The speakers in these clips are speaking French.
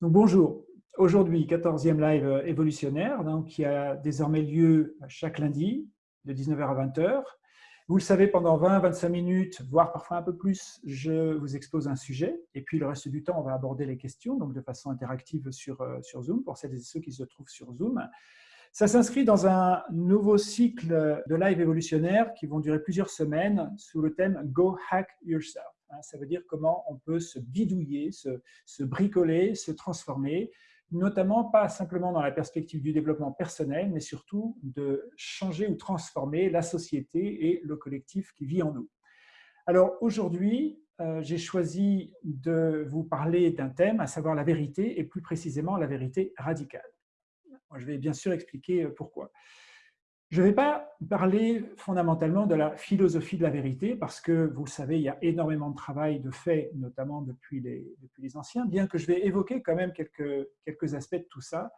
Donc, bonjour. Aujourd'hui, 14e live euh, évolutionnaire, donc, qui a désormais lieu chaque lundi de 19h à 20h. Vous le savez, pendant 20-25 minutes, voire parfois un peu plus, je vous expose un sujet. Et puis, le reste du temps, on va aborder les questions, donc de façon interactive sur, euh, sur Zoom, pour celles et ceux qui se trouvent sur Zoom. Ça s'inscrit dans un nouveau cycle de live évolutionnaire qui vont durer plusieurs semaines sous le thème « Go Hack Yourself ». Hein, ça veut dire comment on peut se bidouiller, se, bricoler, se transformer, notamment pas simplement dans la perspective du développement personnel, mais surtout de changer ou transformer la société et le collectif qui vit en nous. Alors aujourd'hui, euh, j'ai choisi de vous parler d'un thème, à savoir la vérité, et plus précisément la vérité radicale. je vais bien sûr expliquer euh, pourquoi. Je ne vais pas parler fondamentalement de la philosophie de la vérité, parce que, vous le savez, il y a énormément de travail de fait, notamment depuis les, anciens, bien que je vais évoquer quand même quelques, aspects de tout ça.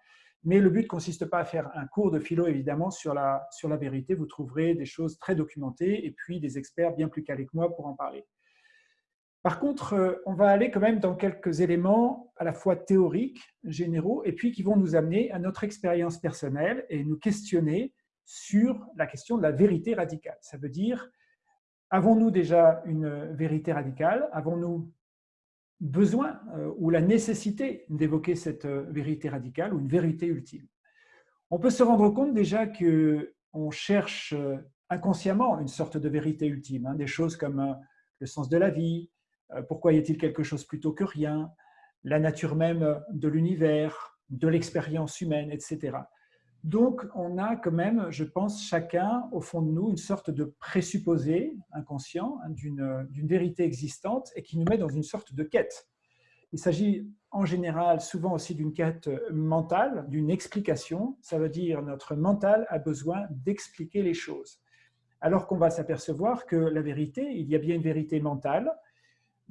Mais le but ne consiste pas à faire un cours de philo, évidemment, sur la, sur la vérité. Vous trouverez des choses très documentées et puis des experts bien plus calés que moi pour en parler. Par contre, euh, on va aller quand même dans quelques éléments à la fois théoriques, généraux, et puis qui vont nous amener à notre expérience personnelle et nous questionner sur la question de la vérité radicale. Ça veut dire, avons-nous déjà une vérité radicale? Avons-nous besoin euh, ou la nécessité d'évoquer cette euh, vérité radicale ou une vérité ultime? On peut se rendre compte déjà qu'on cherche euh, inconsciemment une sorte de vérité ultime, hein, des choses comme le sens de la vie, pourquoi y a-t-il quelque chose plutôt que rien, la nature même de l'univers, de l'expérience humaine, etc. Donc, on a quand même, je pense, chacun, au fond de nous, une sorte de présupposé inconscient hein, d'une vérité existante et qui nous met dans une sorte de quête. Il s'agit en général souvent aussi d'une quête mentale, d'une explication. Ça veut dire notre mental a besoin d'expliquer les choses. Alors qu'on va s'apercevoir que la vérité, il y a bien une vérité mentale,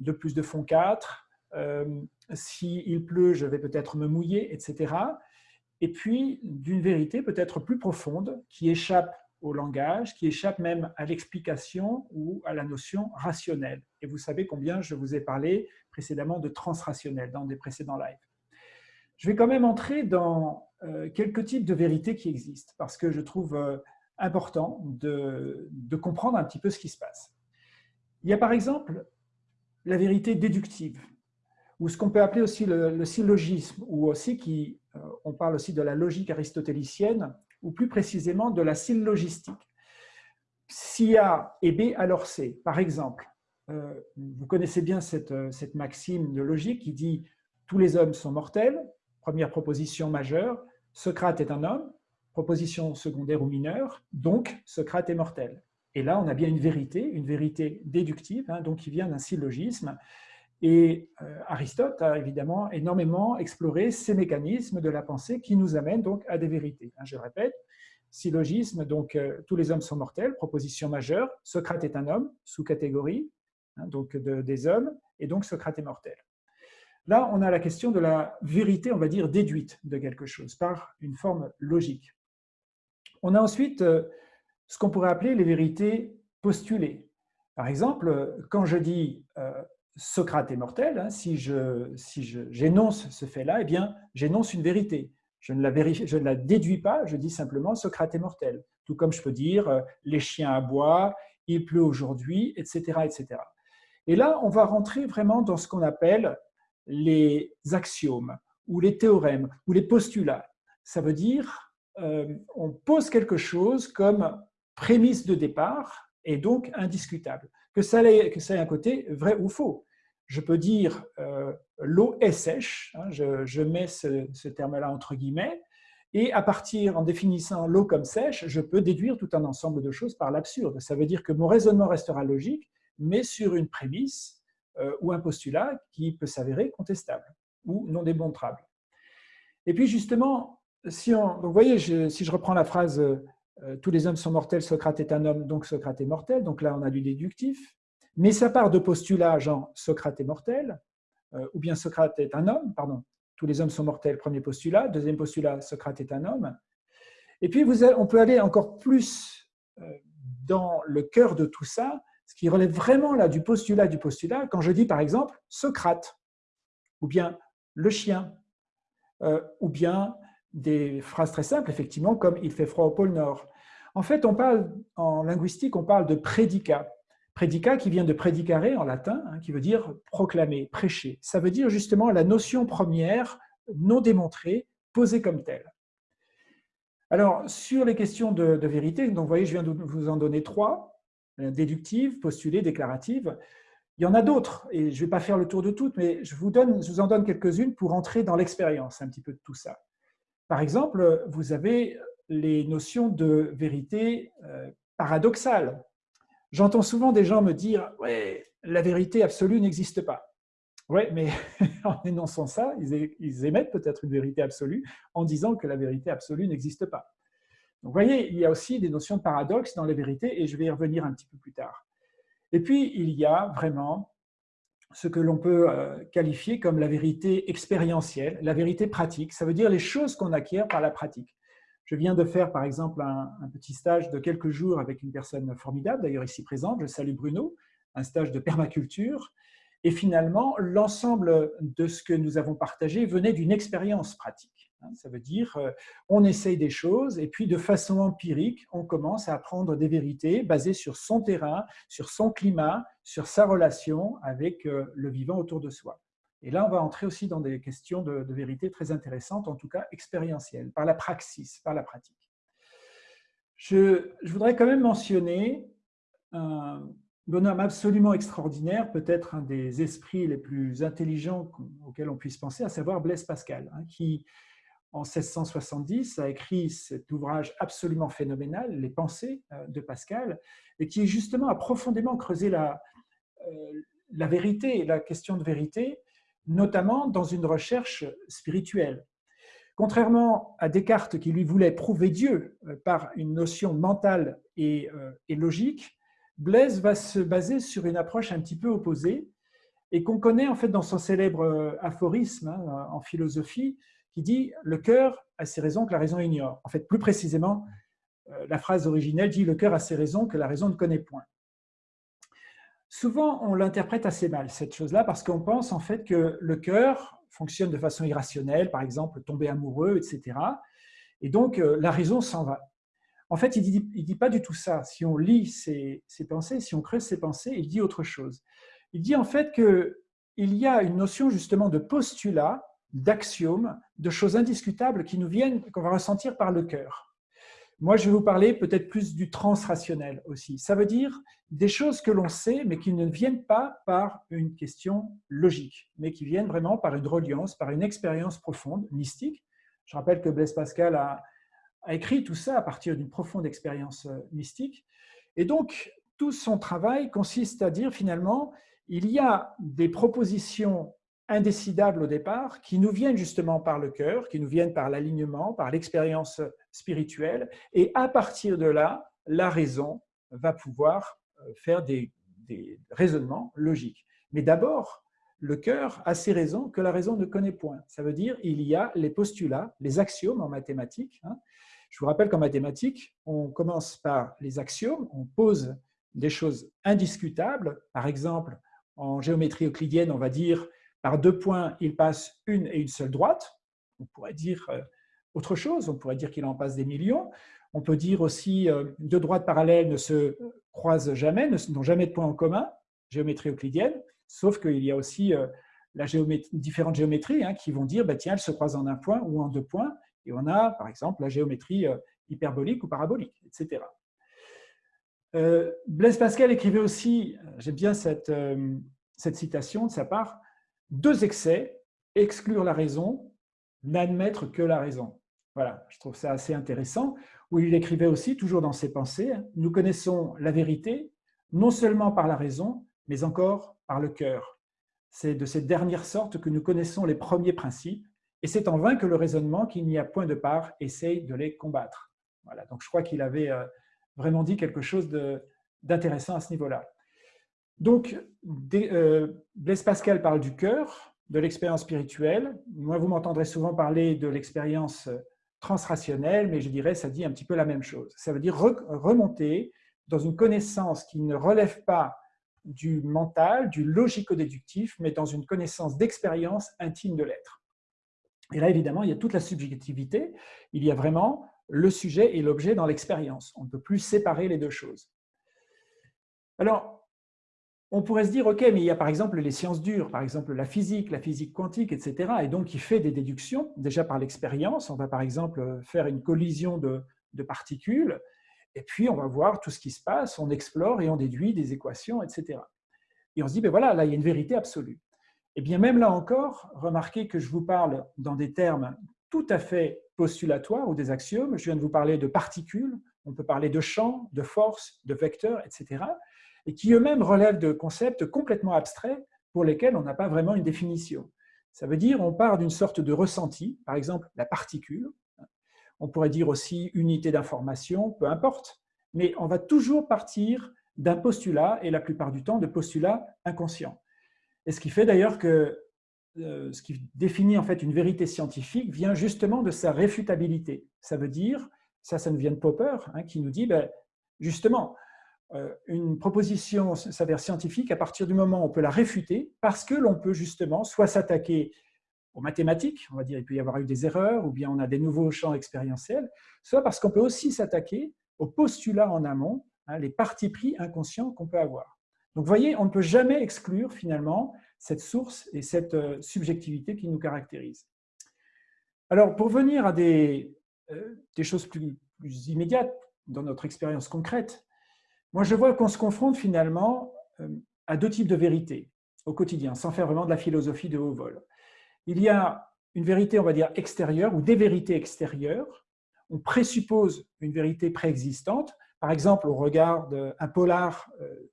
de plus de fond 4, euh, s'il pleut, je vais peut-être me mouiller, etc et puis d'une vérité peut-être plus profonde qui échappe au langage, qui échappe même à l'explication ou à la notion rationnelle. Et vous savez combien je vous ai parlé précédemment de transrationnel dans des précédents lives. Je vais quand même entrer dans euh, quelques types de vérités qui existent, parce que je trouve euh, important de, comprendre un petit peu ce qui se passe. Il y a par exemple la vérité déductive, ou ce qu'on peut appeler aussi le, syllogisme, ou aussi qui on parle aussi de la logique aristotélicienne, ou plus précisément de la syllogistique. Si A est B, alors C. Par exemple, euh, vous connaissez bien euh, cette, maxime de logique qui dit « tous les hommes sont mortels », première proposition majeure, « Socrate est un homme », proposition secondaire ou mineure, donc Socrate est mortel. Et là, on a bien une vérité, une vérité déductive, hein, donc qui vient d'un syllogisme, et euh, Aristote a évidemment énormément exploré ces mécanismes de la pensée qui nous amènent donc à des vérités. Hein, je répète, syllogisme, donc euh, tous les hommes sont mortels, proposition majeure, Socrate est un homme, sous-catégorie, hein, donc des hommes, et donc Socrate est mortel. Là, on a la question de la vérité, on va dire, déduite de quelque chose par une forme logique. On a ensuite euh, ce qu'on pourrait appeler les vérités postulées. Par exemple, quand je dis Socrate est mortel, hein, si j'énonce si ce fait-là, eh bien, j'énonce une vérité. Je ne, la je ne la déduis pas, je dis simplement Socrate est mortel. Tout comme je peux dire euh, les chiens aboient, il pleut aujourd'hui, etc., etc. Et là, on va rentrer vraiment dans ce qu'on appelle les axiomes ou les théorèmes ou les postulats. Ça veut dire euh, on pose quelque chose comme prémisse de départ et donc indiscutable. Que ça, ait, que ça ait un côté vrai ou faux je peux dire euh, l'eau est sèche, hein, je, mets ce, terme-là entre guillemets, et à partir, en définissant l'eau comme sèche, je peux déduire tout un ensemble de choses par l'absurde. Ça veut dire que mon raisonnement restera logique, mais sur une prémisse euh, ou un postulat qui peut s'avérer contestable ou non démontrable. Et puis justement, si on, vous voyez, si je reprends la phrase euh, Tous les hommes sont mortels, Socrate est un homme, donc Socrate est mortel », donc là on a du déductif, mais ça part de postulats genre Socrate est mortel, euh, ou bien Socrate est un homme, pardon, tous les hommes sont mortels, premier postulat, deuxième postulat, Socrate est un homme. Et puis on peut aller encore plus euh, dans le cœur de tout ça, ce qui relève vraiment là du postulat du postulat, quand je dis par exemple Socrate, ou bien le chien, ou bien des phrases très simples, effectivement, comme « il fait froid au pôle Nord ». En fait, on parle, en linguistique, on parle de prédicat. Prédicat qui vient de prédicare en latin, hein, qui veut dire proclamer, prêcher. Ça veut dire justement la notion première, non démontrée, posée comme telle. Alors, sur les questions de, vérité, donc vous voyez, je viens de vous en donner trois, euh, déductive, postulée, déclarative. Il y en a d'autres, et je ne vais pas faire le tour de toutes, mais je vous, je vous en donne quelques-unes pour entrer dans l'expérience un petit peu de tout ça. Par exemple, vous avez les notions de vérité euh, paradoxale. J'entends souvent des gens me dire « ouais, la vérité absolue n'existe pas ». Oui, mais en énonçant ça, ils émettent peut-être une vérité absolue en disant que la vérité absolue n'existe pas. Donc, vous voyez, il y a aussi des notions de paradoxe dans la vérité et je vais y revenir un petit peu plus tard. Et puis, il y a vraiment ce que l'on peut euh, qualifier comme la vérité expérientielle, la vérité pratique. Ça veut dire les choses qu'on acquiert par la pratique. Je viens de faire, par exemple, un, petit stage de quelques jours avec une personne formidable, d'ailleurs ici présente, je salue Bruno, un stage de permaculture. Et finalement, l'ensemble de ce que nous avons partagé venait d'une expérience pratique. Hein. Ça veut dire, euh, on essaye des choses et puis de façon empirique, on commence à apprendre des vérités basées sur son terrain, sur son climat, sur sa relation avec euh, le vivant autour de soi. Et là, on va entrer aussi dans des questions de, vérité très intéressantes, en tout cas expérientielles, par la praxis, par la pratique. Je, voudrais quand même mentionner un, bonhomme absolument extraordinaire, peut-être un des esprits les plus intelligents auxquels on puisse penser, à savoir Blaise Pascal, hein, qui, en 1670, a écrit cet ouvrage absolument phénoménal, Les pensées euh, de Pascal, et qui justement a profondément creusé la, euh, la vérité, la question de vérité, notamment dans une recherche spirituelle. Contrairement à Descartes qui lui voulait prouver Dieu euh, par une notion mentale et, et logique, Blaise va se baser sur une approche un petit peu opposée et qu'on connaît en fait dans son célèbre euh, aphorisme hein, en philosophie qui dit « le cœur a ses raisons que la raison ignore ». En fait, plus précisément, euh, la phrase originelle dit « le cœur a ses raisons que la raison ne connaît point ». Souvent, on l'interprète assez mal, cette chose-là, parce qu'on pense en fait que le cœur fonctionne de façon irrationnelle, par exemple tomber amoureux, etc. Et donc, euh, la raison s'en va. En fait, il ne dit, pas du tout ça. Si on lit ses, pensées, si on creuse ses pensées, il dit autre chose. Il dit en fait qu'il y a une notion justement de postulat, d'axiome, de choses indiscutables qui nous viennent, qu'on va ressentir par le cœur. Moi, je vais vous parler peut-être plus du transrationnel aussi. Ça veut dire des choses que l'on sait, mais qui ne viennent pas par une question logique, mais qui viennent vraiment par une reliance, par une expérience profonde, mystique. Je rappelle que Blaise Pascal a, a écrit tout ça à partir d'une profonde expérience euh, mystique. Et donc, tout son travail consiste à dire finalement, il y a des propositions indécidables au départ qui nous viennent justement par le cœur, qui nous viennent par l'alignement, par l'expérience spirituelle, et à partir de là, la raison va pouvoir euh, faire des, raisonnements logiques. Mais d'abord, le cœur a ses raisons que la raison ne connaît point. Ça veut dire il y a les postulats, les axiomes en mathématiques, hein, je vous rappelle qu'en mathématiques, on commence par les axiomes, on pose des choses indiscutables. Par exemple, en géométrie euclidienne, on va dire par deux points, il passe une et une seule droite. On pourrait dire euh, autre chose, on pourrait dire qu'il en passe des millions. On peut dire aussi euh, deux droites parallèles ne se croisent jamais, n'ont jamais de points en commun, géométrie euclidienne, sauf qu'il y a aussi euh, différentes géométries hein, qui vont dire, bah, tiens, elles se croisent en un point ou en deux points, et on a, par exemple, la géométrie hyperbolique ou parabolique, etc. Blaise Pascal écrivait aussi, j'aime bien cette citation de sa part, « Deux excès, exclure la raison, n'admettre que la raison ». Voilà, je trouve ça assez intéressant, où il écrivait aussi, toujours dans ses pensées, « Nous connaissons la vérité, non seulement par la raison, mais encore par le cœur. C'est de cette dernière sorte que nous connaissons les premiers principes, et c'est en vain que le raisonnement, qu'il n'y a point de part, essaye de les combattre. Voilà, donc je crois qu'il avait euh, vraiment dit quelque chose d'intéressant à ce niveau-là. Donc, euh, Blaise Pascal parle du cœur, de l'expérience spirituelle. Moi, vous m'entendrez souvent parler de l'expérience transrationnelle, mais je dirais ça dit un petit peu la même chose. Ça veut dire remonter dans une connaissance qui ne relève pas du mental, du logico-déductif, mais dans une connaissance d'expérience intime de l'être. Et là, évidemment, il y a toute la subjectivité. Il y a vraiment le sujet et l'objet dans l'expérience. On ne peut plus séparer les deux choses. Alors, on pourrait se dire, OK, mais il y a par exemple les sciences dures, par exemple la physique, la physique quantique, etc. Et donc, il fait des déductions, déjà par l'expérience. On va par exemple faire une collision de, particules, et puis on va voir tout ce qui se passe, on explore et on déduit des équations, etc. Et on se dit, ben voilà, là, il y a une vérité absolue. Et bien même là encore, remarquez que je vous parle dans des termes tout à fait postulatoires ou des axiomes. Je viens de vous parler de particules, on peut parler de champs, de forces, de vecteurs, etc et qui eux-mêmes relèvent de concepts complètement abstraits pour lesquels on n'a pas vraiment une définition. Ça veut dire on part d'une sorte de ressenti, par exemple la particule, on pourrait dire aussi unité d'information, peu importe, mais on va toujours partir d'un postulat, et la plupart du temps de postulats inconscients. Et ce qui fait d'ailleurs que euh, ce qui définit en fait une vérité scientifique vient justement de sa réfutabilité. Ça veut dire, ça, ça nous vient de Popper, hein, qui nous dit, ben, justement, une proposition s'avère scientifique à partir du moment où on peut la réfuter, parce que l'on peut justement soit s'attaquer aux mathématiques, on va dire il peut y avoir eu des erreurs, ou bien on a des nouveaux champs expérientiels, soit parce qu'on peut aussi s'attaquer aux postulats en amont, hein, les partis pris inconscients qu'on peut avoir. Donc vous voyez, on ne peut jamais exclure finalement cette source et cette euh, subjectivité qui nous caractérise. Alors pour venir à des, euh, choses plus immédiates dans notre expérience concrète, moi, je vois qu'on se confronte finalement euh, à deux types de vérités au quotidien, sans faire vraiment de la philosophie de haut vol. Il y a une vérité, on va dire, extérieure ou des vérités extérieures. On présuppose une vérité préexistante. Par exemple, on regarde un polar euh,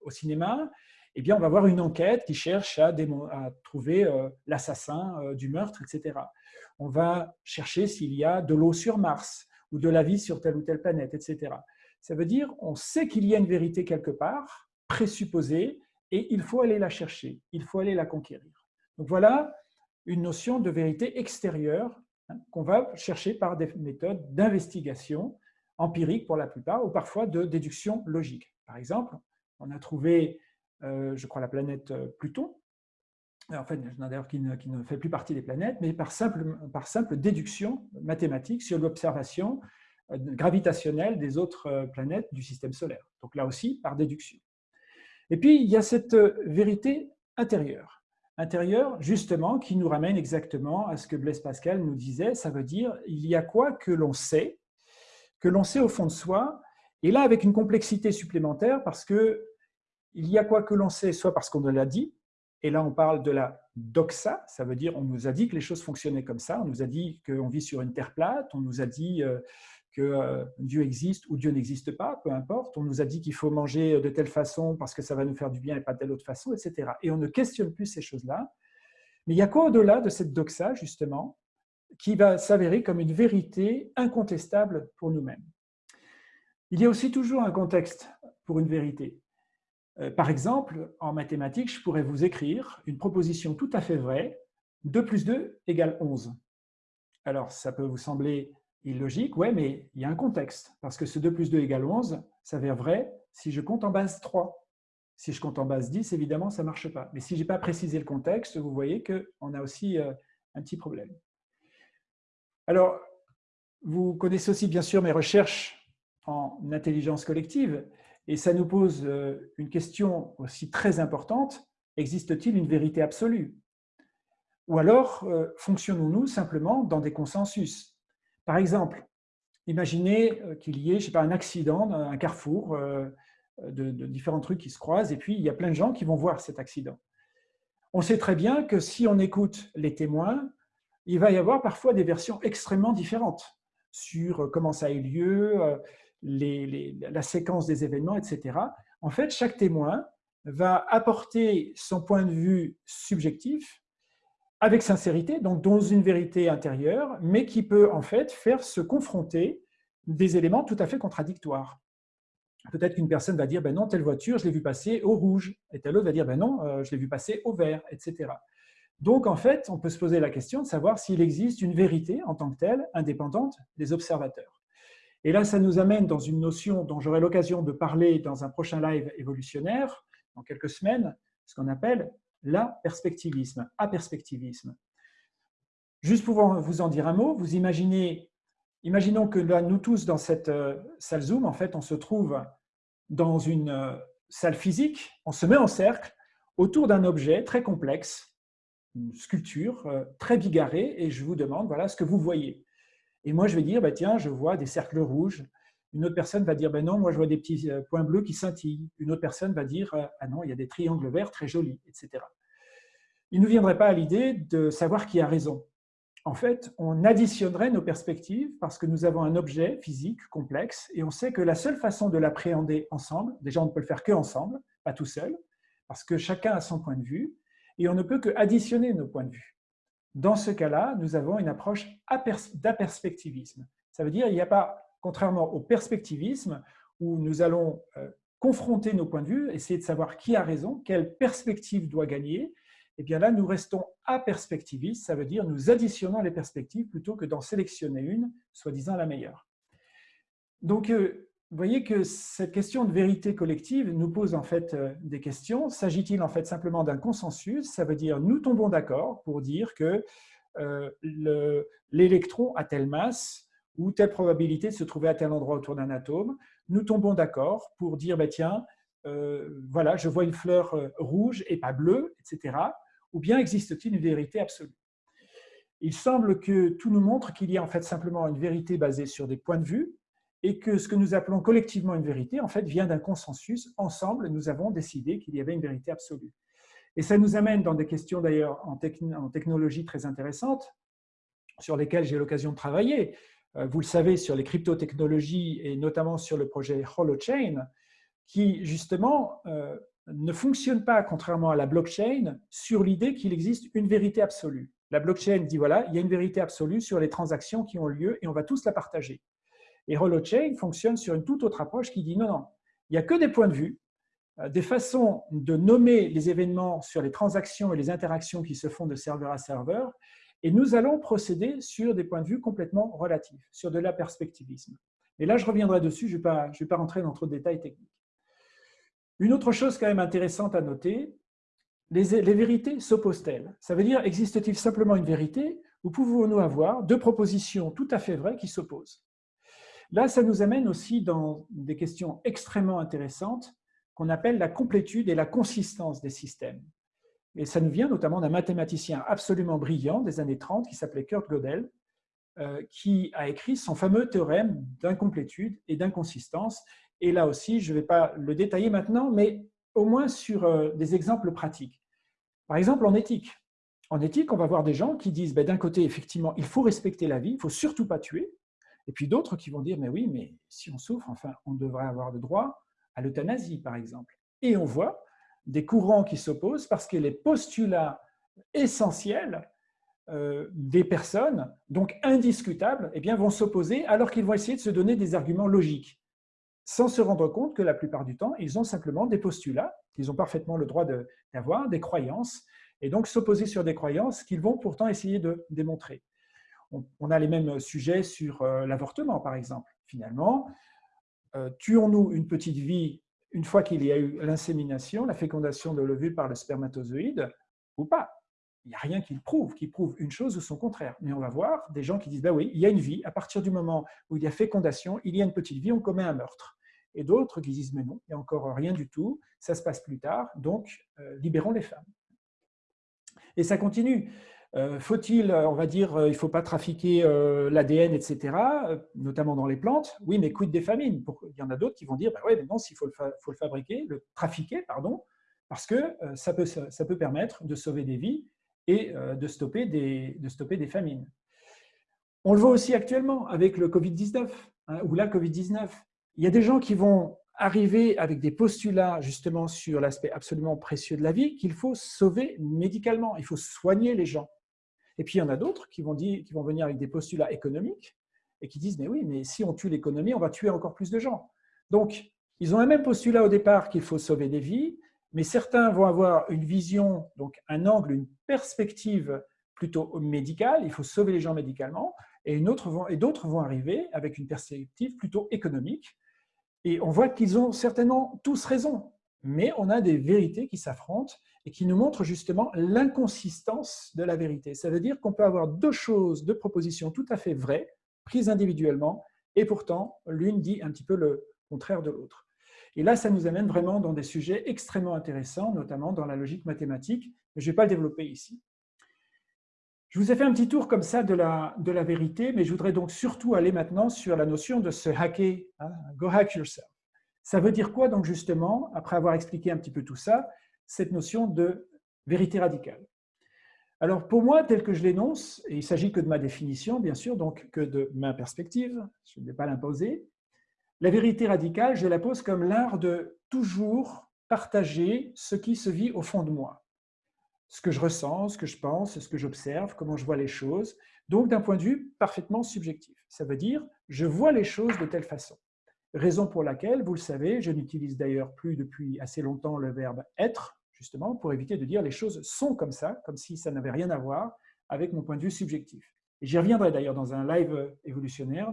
au cinéma, eh bien, on va voir une enquête qui cherche à, trouver euh, l'assassin du meurtre, etc. On va chercher s'il y a de l'eau sur Mars ou de la vie sur telle ou telle planète, etc. Ça veut dire on sait qu'il y a une vérité quelque part, présupposée, et il faut aller la chercher, il faut aller la conquérir. Donc voilà une notion de vérité extérieure hein, qu'on va chercher par des méthodes d'investigation empirique pour la plupart, ou parfois de déduction logique. Par exemple, on a trouvé, euh, je crois, la planète euh, Pluton, en fait, qui, qui ne, fait plus partie des planètes, mais par simple, par simple déduction mathématique sur l'observation euh, gravitationnelle des autres euh, planètes du système solaire. Donc là aussi, par déduction. Et puis, il y a cette euh, vérité intérieure. Intérieure, justement, qui nous ramène exactement à ce que Blaise Pascal nous disait, ça veut dire il y a quoi que l'on sait, que l'on sait au fond de soi, et là avec une complexité supplémentaire parce que il y a quoi que l'on sait, soit parce qu'on nous l'a dit, et là on parle de la doxa, ça veut dire on nous a dit que les choses fonctionnaient comme ça, on nous a dit qu'on vit sur une terre plate, on nous a dit que euh, Dieu existe ou Dieu n'existe pas, peu importe. On nous a dit qu'il faut manger de telle façon parce que ça va nous faire du bien et pas de telle autre façon, etc. Et on ne questionne plus ces choses-là. Mais il y a quoi au-delà de cette doxa, justement, qui va s'avérer comme une vérité incontestable pour nous-mêmes Il y a aussi toujours un contexte pour une vérité. Euh, par exemple, en mathématiques, je pourrais vous écrire une proposition tout à fait vraie, 2 plus 2 égale 11. Alors, ça peut vous sembler illogique, ouais, mais il y a un contexte, parce que ce 2 plus 2 égale 11 s'avère vrai si je compte en base 3. Si je compte en base 10, évidemment, ça ne marche pas. Mais si je n'ai pas précisé le contexte, vous voyez qu'on a aussi euh, un petit problème. Alors, vous connaissez aussi bien sûr mes recherches en intelligence collective, et ça nous pose euh, une question aussi très importante. Existe-t-il une vérité absolue? Ou alors, euh, fonctionnons-nous simplement dans des consensus? Par exemple, imaginez euh, qu'il y ait, un accident, un carrefour euh, de, différents trucs qui se croisent, et puis il y a plein de gens qui vont voir cet accident. On sait très bien que si on écoute les témoins, il va y avoir parfois des versions extrêmement différentes sur euh, comment ça a eu lieu, la séquence des événements, etc. En fait, chaque témoin va apporter son point de vue subjectif avec sincérité, donc dans une vérité intérieure, mais qui peut en fait faire se confronter des éléments tout à fait contradictoires. Peut-être qu'une personne va dire, ben non, telle voiture, je l'ai vu passer au rouge, et telle autre va dire, ben non, euh, je l'ai vu passer au vert, etc. Donc, en fait, on peut se poser la question de savoir s'il existe une vérité en tant que telle, indépendante des observateurs. Et là, ça nous amène dans une notion dont j'aurai l'occasion de parler dans un prochain live évolutionnaire, dans quelques semaines, ce qu'on appelle la perspectivisme, aperspectivisme. Juste pour vous en dire un mot, vous imaginez, imaginons que là, nous tous dans cette euh, salle Zoom, en fait, on se trouve dans une euh, salle physique, on se met en cercle autour d'un objet très complexe, une sculpture euh, très bigarrée, et je vous demande, voilà ce que vous voyez. Et moi, je vais dire, bah, tiens, je vois des cercles rouges. Une autre personne va dire, ben non, moi, je vois des petits euh, points bleus qui scintillent. Une autre personne va dire, euh, ah non, il y a des triangles verts très jolis, etc. Il ne nous viendrait pas à l'idée de savoir qui a raison. En fait, on additionnerait nos perspectives parce que nous avons un objet physique complexe et on sait que la seule façon de l'appréhender ensemble, déjà on ne peut le faire que ensemble, pas tout seul, parce que chacun a son point de vue, et on ne peut que additionner nos points de vue. Dans ce cas-là, nous avons une approche d'aperspectivisme. Ça veut dire qu'il n'y a pas, contrairement au perspectivisme, où nous allons euh, confronter nos points de vue, essayer de savoir qui a raison, quelle perspective doit gagner, et eh bien là, nous restons aperspectivistes, ça veut dire nous additionnons les perspectives plutôt que d'en sélectionner une, soi-disant la meilleure. Donc, euh, vous voyez que cette question de vérité collective nous pose en fait euh, des questions. S'agit-il en fait simplement d'un consensus? Ça veut dire nous tombons d'accord pour dire que l'électron a telle masse ou telle probabilité de se trouver à tel endroit autour d'un atome. Nous tombons d'accord pour dire, bah, tiens, euh, voilà, je vois une fleur rouge et pas bleue, etc. Ou bien existe-t-il une vérité absolue? Il semble que tout nous montre qu'il y a en fait simplement une vérité basée sur des points de vue, et que ce que nous appelons collectivement une vérité, en fait, vient d'un consensus. Ensemble, nous avons décidé qu'il y avait une vérité absolue. Et ça nous amène dans des questions d'ailleurs en, technologie très intéressantes, sur lesquelles j'ai l'occasion de travailler. Euh, vous le savez, sur les crypto-technologies et notamment sur le projet Holochain, qui justement euh, ne fonctionne pas, contrairement à la blockchain, sur l'idée qu'il existe une vérité absolue. La blockchain dit, voilà, il y a une vérité absolue sur les transactions qui ont lieu et on va tous la partager. Et Holochain fonctionne sur une toute autre approche qui dit non, non, il n'y a que des points de vue, euh, des façons de nommer les événements sur les transactions et les interactions qui se font de serveur à serveur, et nous allons procéder sur des points de vue complètement relatifs, sur de la perspectivisme. Et là, je reviendrai dessus, je ne vais, pas, vais pas rentrer dans trop de détails techniques. Une autre chose quand même intéressante à noter, les, les vérités s'opposent-elles? Ça veut dire, existe-t-il simplement une vérité ou pouvons-nous avoir deux propositions tout à fait vraies qui s'opposent? Là, ça nous amène aussi dans des questions extrêmement intéressantes qu'on appelle la complétude et la consistance des systèmes. Et ça nous vient notamment d'un mathématicien absolument brillant des années 30 qui s'appelait Kurt Gödel, euh, qui a écrit son fameux théorème d'incomplétude et d'inconsistance. Et là aussi, je ne vais pas le détailler maintenant, mais au moins sur euh, des exemples pratiques. Par exemple, en éthique. En éthique, on va voir des gens qui disent, ben, d'un côté, effectivement, il faut respecter la vie, il ne faut surtout pas tuer, et puis d'autres qui vont dire, mais oui, mais si on souffre, enfin, on devrait avoir le droit à l'euthanasie, par exemple. Et on voit des courants qui s'opposent parce que les postulats essentiels euh, des personnes, donc indiscutables, eh bien, vont s'opposer alors qu'ils vont essayer de se donner des arguments logiques, sans se rendre compte que la plupart du temps, ils ont simplement des postulats qu'ils ont parfaitement le droit d'avoir, des croyances, et donc s'opposer sur des croyances qu'ils vont pourtant essayer de démontrer on, a les mêmes sujets sur euh, l'avortement, par exemple. Finalement, euh, tuons-nous une petite vie une fois qu'il y a eu l'insémination, la fécondation de l'ovule par le spermatozoïde, ou pas Il n'y a rien qui le prouve, qui prouve une chose ou son contraire. Mais on va voir des gens qui disent, bah oui, il y a une vie, à partir du moment où il y a fécondation, il y a une petite vie, on commet un meurtre. Et d'autres qui disent, mais non, il n'y a encore rien du tout, ça se passe plus tard, donc euh, libérons les femmes. Et ça continue. Euh, faut-il, on va dire, euh, il ne faut pas trafiquer euh, l'ADN, etc., notamment dans les plantes? Oui, mais quid des famines? Il y en a d'autres qui vont dire, bah ouais, mais non, s'il faut, faut, le fabriquer, le trafiquer, pardon, parce que ça peut, ça peut permettre de sauver des vies et de stopper des, de stopper des famines. On le voit aussi actuellement avec le Covid-19 hein, ou la Covid-19. Il y a des gens qui vont arriver avec des postulats justement sur l'aspect absolument précieux de la vie qu'il faut sauver médicalement, il faut soigner les gens. Et puis, il y en a d'autres qui, vont qui vont venir avec des postulats économiques et qui disent, mais oui, mais si on tue l'économie, on va tuer encore plus de gens. Donc, ils ont un même postulat au départ qu'il faut sauver des vies, mais certains vont avoir une vision, donc un angle, une perspective plutôt médicale, il faut sauver les gens médicalement, et d'autres vont, vont arriver avec une perspective plutôt économique. Et on voit qu'ils ont certainement tous raison. mais on a des vérités qui s'affrontent et qui nous montrent justement l'inconsistance de la vérité. Ça veut dire qu'on peut avoir deux choses, deux propositions tout à fait vraies, prises individuellement, et pourtant l'une dit un petit peu le contraire de l'autre. Et là, ça nous amène vraiment dans des sujets extrêmement intéressants, notamment dans la logique mathématique, mais je ne vais pas le développer ici. Je vous ai fait un petit tour comme ça de la, vérité, mais je voudrais donc surtout aller maintenant sur la notion de se hacker, hein, go hack yourself. Ça veut dire quoi donc justement, après avoir expliqué un petit peu tout ça, cette notion de vérité radicale? Alors pour moi, tel que je l'énonce, et il s'agit que de ma définition bien sûr, donc que de ma perspective, je ne vais pas l'imposer, la vérité radicale, je la pose comme l'art de toujours partager ce qui se vit au fond de moi ce que je ressens, ce que je pense, ce que j'observe, comment je vois les choses, donc d'un point de vue parfaitement subjectif. Ça veut dire, je vois les choses de telle façon. Raison pour laquelle, vous le savez, je n'utilise d'ailleurs plus depuis assez longtemps le verbe « être », justement, pour éviter de dire les choses sont comme ça, comme si ça n'avait rien à voir avec mon point de vue subjectif. Et j'y reviendrai d'ailleurs dans un live évolutionnaire,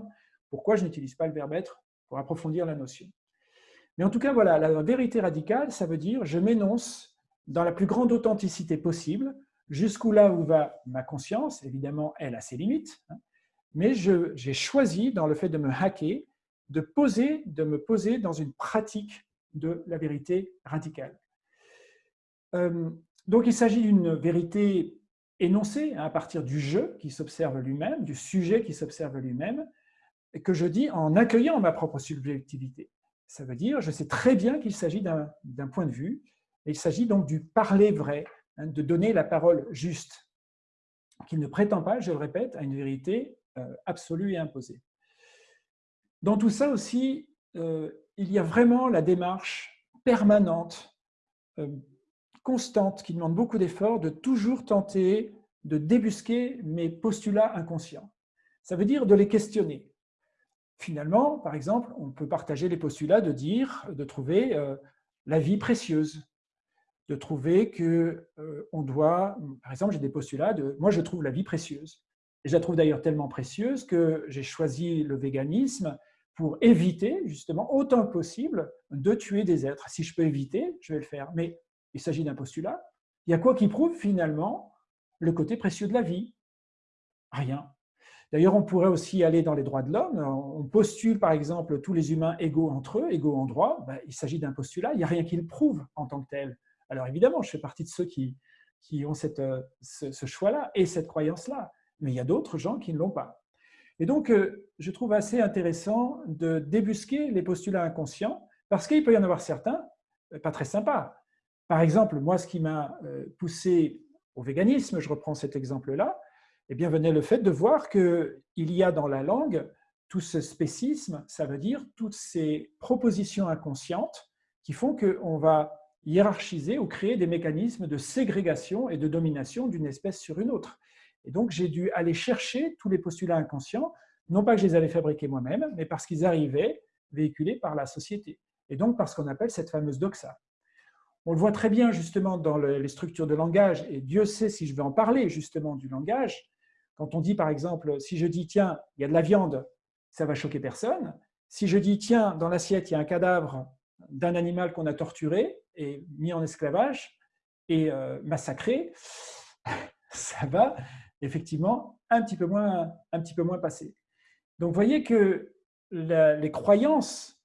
pourquoi je n'utilise pas le verbe « être » pour approfondir la notion. Mais en tout cas, voilà, la vérité radicale, ça veut dire je m'énonce dans la plus grande authenticité possible, jusqu'où là où va ma conscience, évidemment, elle a ses limites, hein, mais j'ai choisi, dans le fait de me hacker, de, poser, de me poser dans une pratique de la vérité radicale. Euh, donc, il s'agit d'une vérité énoncée hein, à partir du jeu qui s'observe lui-même, du sujet qui s'observe lui-même, que je dis en accueillant ma propre subjectivité. Ça veut dire, je sais très bien qu'il s'agit d'un point de vue, il s'agit donc du parler vrai, hein, de donner la parole juste, qui ne prétend pas, je le répète, à une vérité euh, absolue et imposée. Dans tout ça aussi, euh, il y a vraiment la démarche permanente, euh, constante, qui demande beaucoup d'efforts, de toujours tenter de débusquer mes postulats inconscients. Ça veut dire de les questionner. Finalement, par exemple, on peut partager les postulats de dire, de trouver la vie précieuse, de trouver que euh, on doit, par exemple, j'ai des postulats de, moi je trouve la vie précieuse. Et je la trouve d'ailleurs tellement précieuse que j'ai choisi le véganisme pour éviter, justement, autant que possible, de tuer des êtres. Si je peux éviter, je vais le faire. Mais il s'agit d'un postulat. Il y a quoi qui prouve finalement le côté précieux de la vie? Rien. D'ailleurs, on pourrait aussi aller dans les droits de l'homme. On postule, par exemple, tous les humains égaux entre eux, égaux en droit. Ben, il s'agit d'un postulat. Il n'y a rien qui le prouve en tant que tel. Alors évidemment, je fais partie de ceux qui, qui ont cette, euh, ce, choix-là et cette croyance-là, mais il y a d'autres gens qui ne l'ont pas. Et donc, euh, je trouve assez intéressant de débusquer les postulats inconscients, parce qu'il peut y en avoir certains euh, pas très sympas. Par exemple, moi, ce qui m'a poussé au véganisme, je reprends cet exemple-là, eh bien, venait le fait de voir qu'il y a dans la langue tout ce spécisme, ça veut dire toutes ces propositions inconscientes qui font qu'on va hiérarchiser ou créer des mécanismes de ségrégation et de domination d'une espèce sur une autre. Et donc, j'ai dû aller chercher tous les postulats inconscients, non pas que je les avais fabriqués moi-même, mais parce qu'ils arrivaient véhiculés par la société, et donc par ce qu'on appelle cette fameuse doxa. On le voit très bien justement dans les structures de langage, et Dieu sait si je vais en parler justement du langage. Quand on dit par exemple, si je dis tiens, il y a de la viande, ça va choquer personne. Si je dis tiens, dans l'assiette, il y a un cadavre d'un animal qu'on a torturé, et mis en esclavage et euh, massacré, ça va effectivement un petit peu moins, un petit peu moins passer. Donc vous voyez que les croyances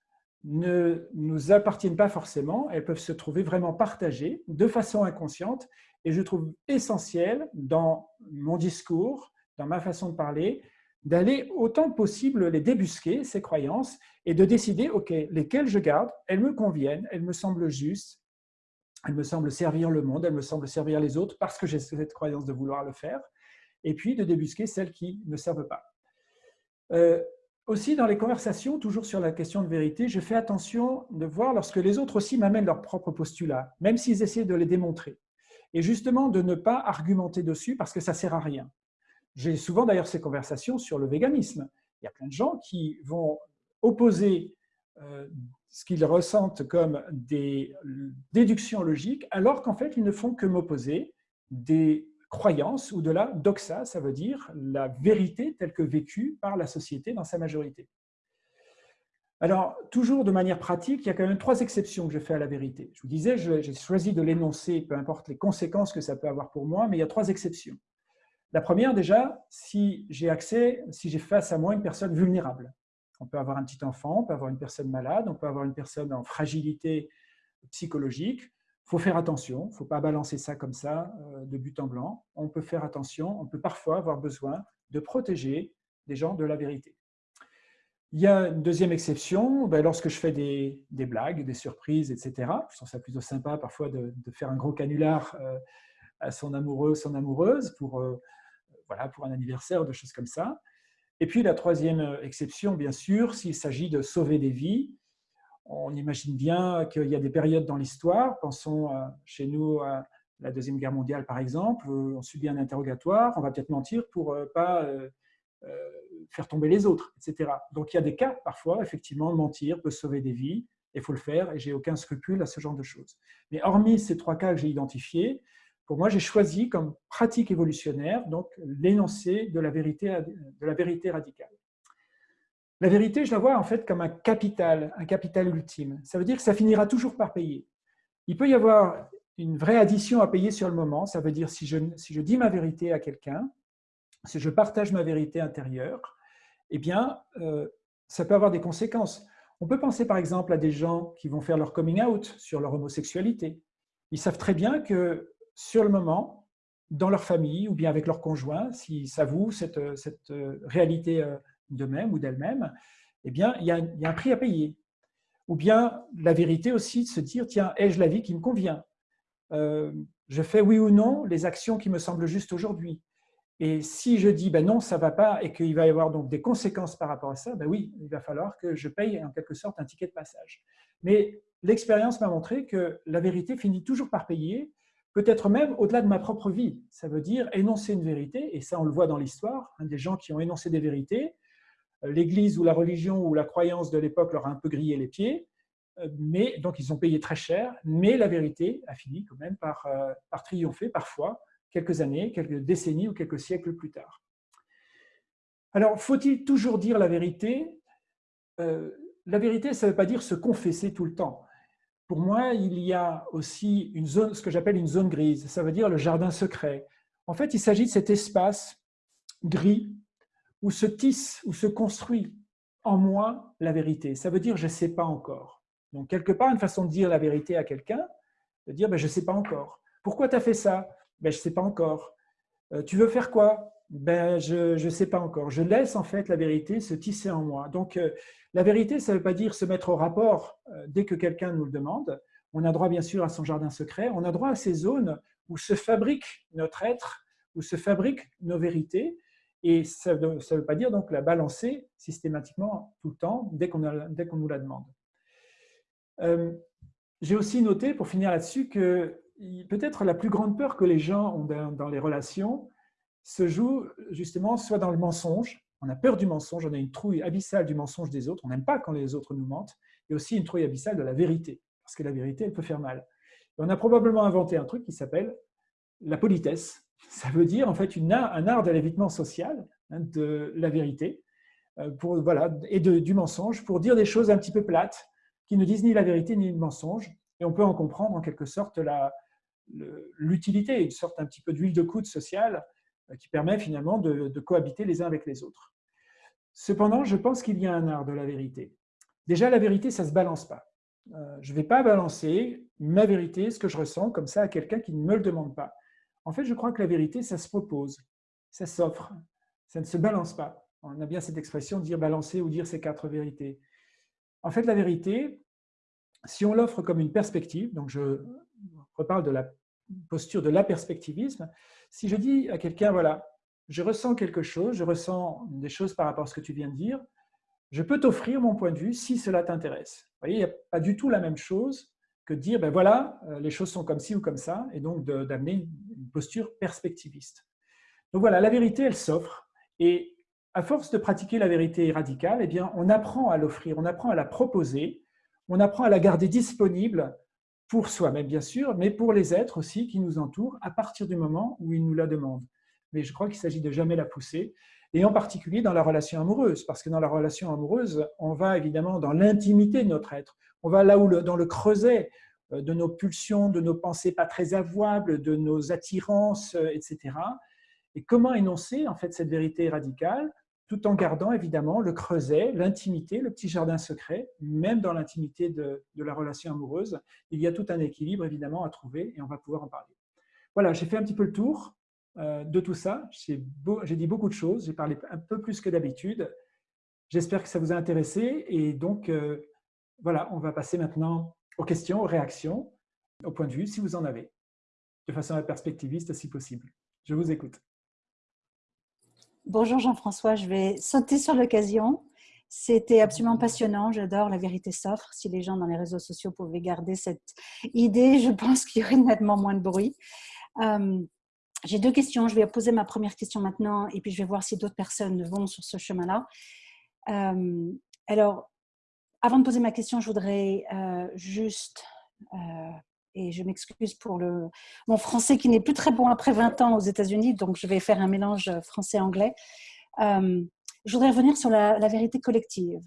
ne nous appartiennent pas forcément, elles peuvent se trouver vraiment partagées de façon inconsciente et je trouve essentiel dans mon discours, dans ma façon de parler, d'aller autant possible les débusquer, ces croyances, et de décider, OK, lesquelles je garde, elles me conviennent, elles me semblent justes, elles me semblent servir le monde, elles me semblent servir les autres parce que j'ai cette croyance de vouloir le faire, et puis de débusquer celles qui ne servent pas. Euh, aussi, dans les conversations, toujours sur la question de vérité, je fais attention de voir lorsque les autres aussi m'amènent leurs propres postulats, même s'ils essaient de les démontrer. Et justement, de ne pas argumenter dessus parce que ça ne sert à rien. J'ai souvent d'ailleurs ces conversations sur le véganisme. Il y a plein de gens qui vont opposer euh, ce qu'ils ressentent comme des déductions logiques, alors qu'en fait, ils ne font que m'opposer des croyances ou de la doxa, ça veut dire la vérité telle que vécue par la société dans sa majorité. Alors, toujours de manière pratique, il y a quand même trois exceptions que je fais à la vérité. Je vous disais, j'ai choisi de l'énoncer, peu importe les conséquences que ça peut avoir pour moi, mais il y a trois exceptions. La première, déjà, si j'ai accès, si j'ai face à moi une personne vulnérable. On peut avoir un petit enfant, on peut avoir une personne malade, on peut avoir une personne en fragilité psychologique. Il faut faire attention, il ne faut pas balancer ça comme ça euh, de but en blanc. On peut faire attention, on peut parfois avoir besoin de protéger des gens de la vérité. Il y a une deuxième exception, ben, lorsque je fais des, blagues, des surprises, etc. Je trouve ça plutôt sympa parfois de, faire un gros canular euh, à son amoureux, son amoureuse pour, euh, voilà, pour un anniversaire, des choses comme ça. Et puis la troisième exception, bien sûr, s'il s'agit de sauver des vies. On imagine bien qu'il y a des périodes dans l'histoire, pensons euh, chez nous à la Deuxième Guerre mondiale par exemple, on subit un interrogatoire, on va peut-être mentir pour pas faire tomber les autres, etc. Donc il y a des cas, parfois, effectivement, mentir peut sauver des vies, il faut le faire, et j'ai aucun scrupule à ce genre de choses. Mais hormis ces trois cas que j'ai identifiés, pour moi, j'ai choisi comme pratique évolutionnaire l'énoncé de, la vérité, de la vérité radicale. La vérité, je la vois en fait comme un capital, un capital ultime. Ça veut dire que ça finira toujours par payer. Il peut y avoir une vraie addition à payer sur le moment. Ça veut dire si je, si je dis ma vérité à quelqu'un, si je partage ma vérité intérieure, eh bien, euh, ça peut avoir des conséquences. On peut penser par exemple à des gens qui vont faire leur coming out sur leur homosexualité. Ils savent très bien que sur le moment, dans leur famille ou bien avec leur conjoint, s'ils s'avouent cette, cette réalité euh, d'eux-mêmes ou d'elles-mêmes, eh bien, il y, a, un prix à payer. Ou bien la vérité aussi de se dire, tiens, ai-je la vie qui me convient? Euh, Je fais oui ou non les actions qui me semblent justes aujourd'hui et si je dis ben non, ça ne va pas et qu'il va y avoir donc des conséquences par rapport à ça, ben oui, il va falloir que je paye en quelque sorte un ticket de passage. Mais l'expérience m'a montré que la vérité finit toujours par payer, peut-être même au-delà de ma propre vie. Ça veut dire énoncer une vérité, et ça on le voit dans l'histoire, hein, des gens qui ont énoncé des vérités, euh, l'Église ou la religion ou la croyance de l'époque leur a un peu grillé les pieds, euh, mais donc ils ont payé très cher, mais la vérité a fini quand même par, euh, par triompher parfois quelques années, quelques décennies ou quelques siècles plus tard. Alors, faut-il toujours dire la vérité? La vérité, ça ne veut pas dire se confesser tout le temps. Pour moi, il y a aussi une zone, ce que j'appelle une zone grise, ça veut dire le jardin secret. En fait, il s'agit de cet espace gris où se tisse, où se construit en moi la vérité. Ça veut dire je ne sais pas encore. Donc, quelque part, une façon de dire la vérité à quelqu'un, de dire ben, je ne sais pas encore. Pourquoi tu as fait ça? Ben, Je ne sais pas encore. Euh, tu veux faire quoi? Ben, Je ne sais pas encore. Je laisse en fait la vérité se tisser en moi. Donc, euh, la vérité, ça ne veut pas dire se mettre au rapport euh, dès que quelqu'un nous le demande. On a droit bien sûr à son jardin secret. On a droit à ces zones où se fabrique notre être, où se fabriquent nos vérités. Et ça ne veut pas dire donc la balancer systématiquement tout le temps dès qu'on nous la demande. J'ai aussi noté, pour finir là-dessus, que peut-être la plus grande peur que les gens ont dans les relations se joue justement soit dans le mensonge, on a peur du mensonge, on a une trouille abyssale du mensonge des autres, on n'aime pas quand les autres nous mentent, et aussi une trouille abyssale de la vérité, parce que la vérité, elle peut faire mal. on a probablement inventé un truc qui s'appelle la politesse. Ça veut dire en fait une un art de l'évitement social hein, de la vérité euh, pour, voilà, et de, du mensonge pour dire des choses un petit peu plates qui ne disent ni la vérité ni le mensonge. Et on peut en comprendre en quelque sorte l'utilité, une sorte un petit peu d'huile de coude sociale qui permet finalement de, cohabiter les uns avec les autres. Cependant, je pense qu'il y a un art de la vérité. Déjà, la vérité, ça ne se balance pas. Euh, je ne vais pas balancer ma vérité, ce que je ressens, comme ça à quelqu'un qui ne me le demande pas. En fait, je crois que la vérité, ça se propose, ça s'offre, ça ne se balance pas. On a bien cette expression de dire balancer ou dire ces quatre vérités. En fait, la vérité, si on l'offre comme une perspective, donc je reparle de la posture de l'aperspectivisme, si je dis à quelqu'un, voilà, je ressens quelque chose, je ressens des choses par rapport à ce que tu viens de dire, je peux t'offrir mon point de vue si cela t'intéresse. Vous voyez, il n'y a pas du tout la même chose que de dire, ben voilà, euh, les choses sont comme ci ou comme ça, et donc d'amener une posture perspectiviste. Donc voilà, la vérité, elle s'offre, et à force de pratiquer la vérité radicale, eh bien, on apprend à l'offrir, on apprend à la proposer, on apprend à la garder disponible pour soi-même bien sûr, mais pour les êtres aussi qui nous entourent à partir du moment où ils nous la demandent. mais je crois qu'il s'agit de jamais la pousser, et en particulier dans la relation amoureuse, parce que dans la relation amoureuse, on va évidemment dans l'intimité de notre être, on va là où dans le creuset euh, de nos pulsions, de nos pensées pas très avouables, de nos attirances, euh, etc. Et comment énoncer en fait cette vérité radicale? Tout en gardant évidemment le creuset, l'intimité, le petit jardin secret, même dans l'intimité de, la relation amoureuse. Il y a tout un équilibre évidemment à trouver et on va pouvoir en parler. Voilà, j'ai fait un petit peu le tour euh, de tout ça. J'ai dit beaucoup de choses, j'ai parlé un peu plus que d'habitude. J'espère que ça vous a intéressé et donc euh, voilà, on va passer maintenant aux questions, aux réactions, au point de vue si vous en avez, de façon perspectiviste si possible. Je vous écoute. Bonjour Jean-François, je vais sauter sur l'occasion. C'était absolument passionnant, j'adore La vérité s'offre. Si les gens dans les réseaux sociaux pouvaient garder cette idée, je pense qu'il y aurait nettement moins de bruit. Euh, j'ai deux questions, je vais poser ma première question maintenant et puis je vais voir si d'autres personnes vont sur ce chemin-là. Euh, alors, avant de poser ma question, je voudrais euh, juste et je m'excuse pour le, mon français qui n'est plus très bon après 20 ans aux États-Unis, donc je vais faire un mélange français-anglais. Euh, je voudrais revenir sur la, vérité collective.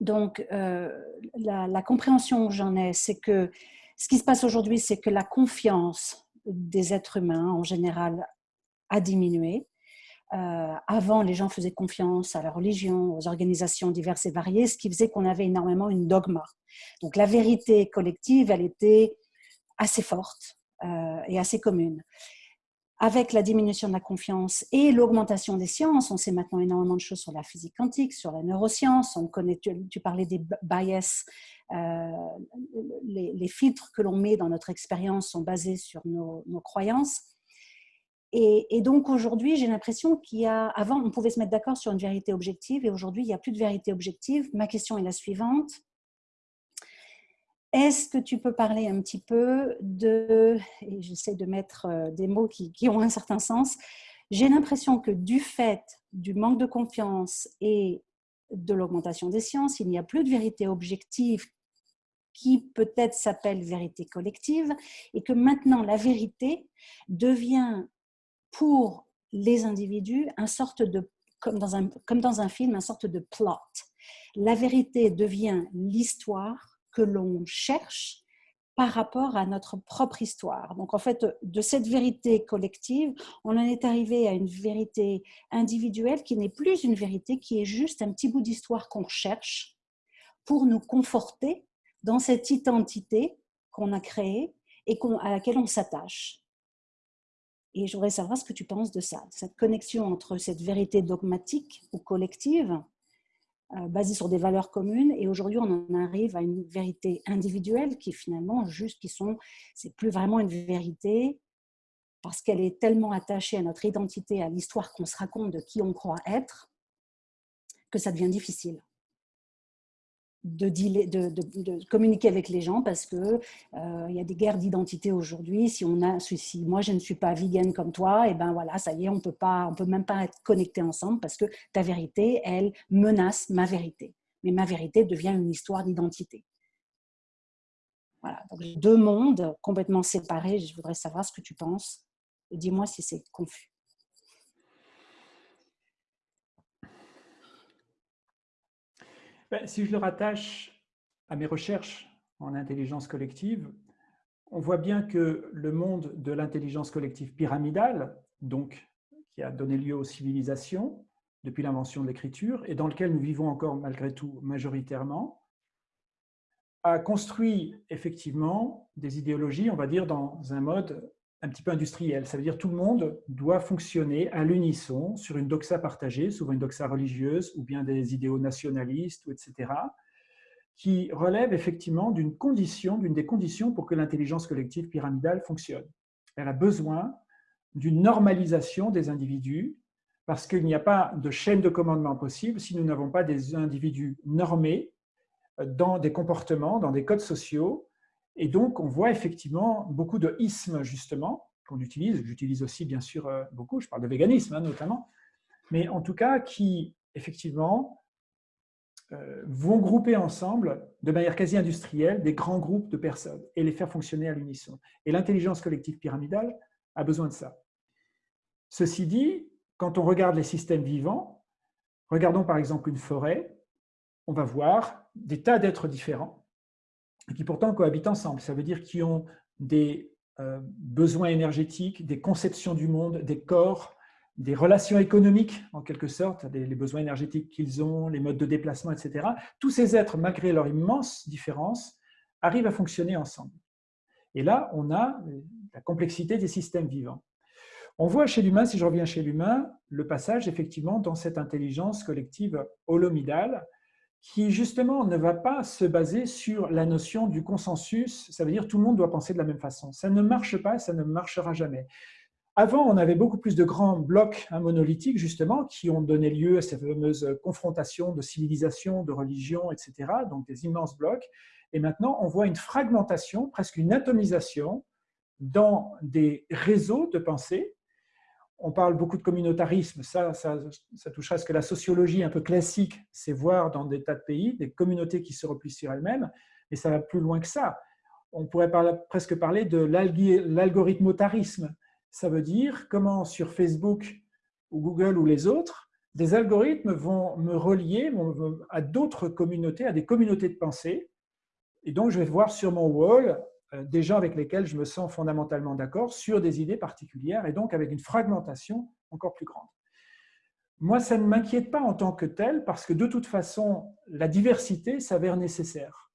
Donc, euh, la, la, compréhension que j'en ai, c'est que ce qui se passe aujourd'hui, c'est que la confiance des êtres humains en général a diminué. Euh, avant, les gens faisaient confiance à la religion, aux organisations diverses et variées, ce qui faisait qu'on avait énormément une dogma. Donc la vérité collective, elle était assez forte euh, et assez commune. Avec la diminution de la confiance et l'augmentation des sciences, on sait maintenant énormément de choses sur la physique quantique, sur la neuroscience, on connaît, tu, parlais des bias, euh, les, filtres que l'on met dans notre expérience sont basés sur nos croyances. Et, donc aujourd'hui, j'ai l'impression qu'il y a, avant, on pouvait se mettre d'accord sur une vérité objective et aujourd'hui, il n'y a plus de vérité objective. Ma question est la suivante. Est-ce que tu peux parler un petit peu de, et j'essaie de mettre euh, des mots qui, qui ont un certain sens, j'ai l'impression que du fait du manque de confiance et de l'augmentation des sciences, il n'y a plus de vérité objective qui peut-être s'appelle vérité collective, et que maintenant la vérité devient pour les individus un sorte de, comme dans un, comme dans un film, un sorte de plot. La vérité devient l'histoire que l'on cherche par rapport à notre propre histoire. Donc en fait, de cette vérité collective, on en est arrivé à une vérité individuelle qui n'est plus une vérité, qui est juste un petit bout d'histoire qu'on cherche pour nous conforter dans cette identité qu'on a créée et à laquelle on s'attache. Et je voudrais savoir ce que tu penses de ça, cette connexion entre cette vérité dogmatique ou collective, euh, basée sur des valeurs communes, et aujourd'hui on en arrive à une vérité individuelle qui finalement juste qui sont, c'est plus vraiment une vérité parce qu'elle est tellement attachée à notre identité, à l'histoire qu'on se raconte de qui on croit être, que ça devient difficile de, communiquer avec les gens parce que euh, il y a des guerres d'identité aujourd'hui. Si on a, si moi je ne suis pas vegan comme toi, et ben voilà, ça y est, on peut pas, on peut même pas être connectés ensemble parce que ta vérité, elle menace ma vérité. Mais ma vérité devient une histoire d'identité. Voilà, donc deux mondes complètement séparés. Je voudrais savoir ce que tu penses. Dis-moi si c'est confus. Ben, si je le rattache à mes recherches en intelligence collective, on voit bien que le monde de l'intelligence collective pyramidale, donc qui a donné lieu aux civilisations depuis l'invention de l'écriture et dans lequel nous vivons encore malgré tout majoritairement, a construit effectivement des idéologies, on va dire, dans un mode un petit peu industriel. Ça veut dire tout le monde doit fonctionner à l'unisson sur une doxa partagée, souvent une doxa religieuse ou bien des idéaux nationalistes, etc., qui relève effectivement d'une condition, d'une des conditions pour que l'intelligence collective pyramidale fonctionne. Elle a besoin d'une normalisation des individus parce qu'il n'y a pas de chaîne de commandement possible si nous n'avons pas des individus normés dans des comportements, dans des codes sociaux et donc, on voit effectivement beaucoup de ismes, justement, qu'on utilise. J'utilise aussi, bien sûr, euh, beaucoup, je parle de véganisme, hein, notamment, mais en tout cas, qui, effectivement, euh, vont grouper ensemble, de manière quasi industrielle, des grands groupes de personnes et les faire fonctionner à l'unisson. Et l'intelligence collective pyramidale a besoin de ça. Ceci dit, quand on regarde les systèmes vivants, regardons par exemple une forêt, on va voir des tas d'êtres différents qui pourtant cohabitent ensemble. Ça veut dire qu'ils ont des euh, besoins énergétiques, des conceptions du monde, des corps, des relations économiques, en quelque sorte, les, besoins énergétiques qu'ils ont, les modes de déplacement, etc. Tous ces êtres, malgré leur immense différence, arrivent à fonctionner ensemble. Et là, on a la complexité des systèmes vivants. On voit chez l'humain, si je reviens chez l'humain, le passage effectivement dans cette intelligence collective holomidale qui justement ne va pas se baser sur la notion du consensus, ça veut dire tout le monde doit penser de la même façon. Ça ne marche pas, ça ne marchera jamais. Avant, on avait beaucoup plus de grands blocs hein, monolithiques, justement, qui ont donné lieu à ces fameuses confrontations de civilisation, de religion, etc., donc des immenses blocs. Et maintenant, on voit une fragmentation, presque une atomisation dans des réseaux de pensée on parle beaucoup de communautarisme, ça, ça, touchera à ce que la sociologie un peu classique, c'est voir dans des tas de pays des communautés qui se replient sur elles-mêmes, mais ça va plus loin que ça. On pourrait presque parler de l'algorithmotarisme. Ça veut dire comment sur Facebook ou Google ou les autres, des algorithmes vont me relier à d'autres communautés, à des communautés de pensée. Et donc, je vais voir sur mon wall des gens avec lesquels je me sens fondamentalement d'accord sur des idées particulières et donc avec une fragmentation encore plus grande. Moi, ça ne m'inquiète pas en tant que tel parce que de toute façon, la diversité s'avère nécessaire.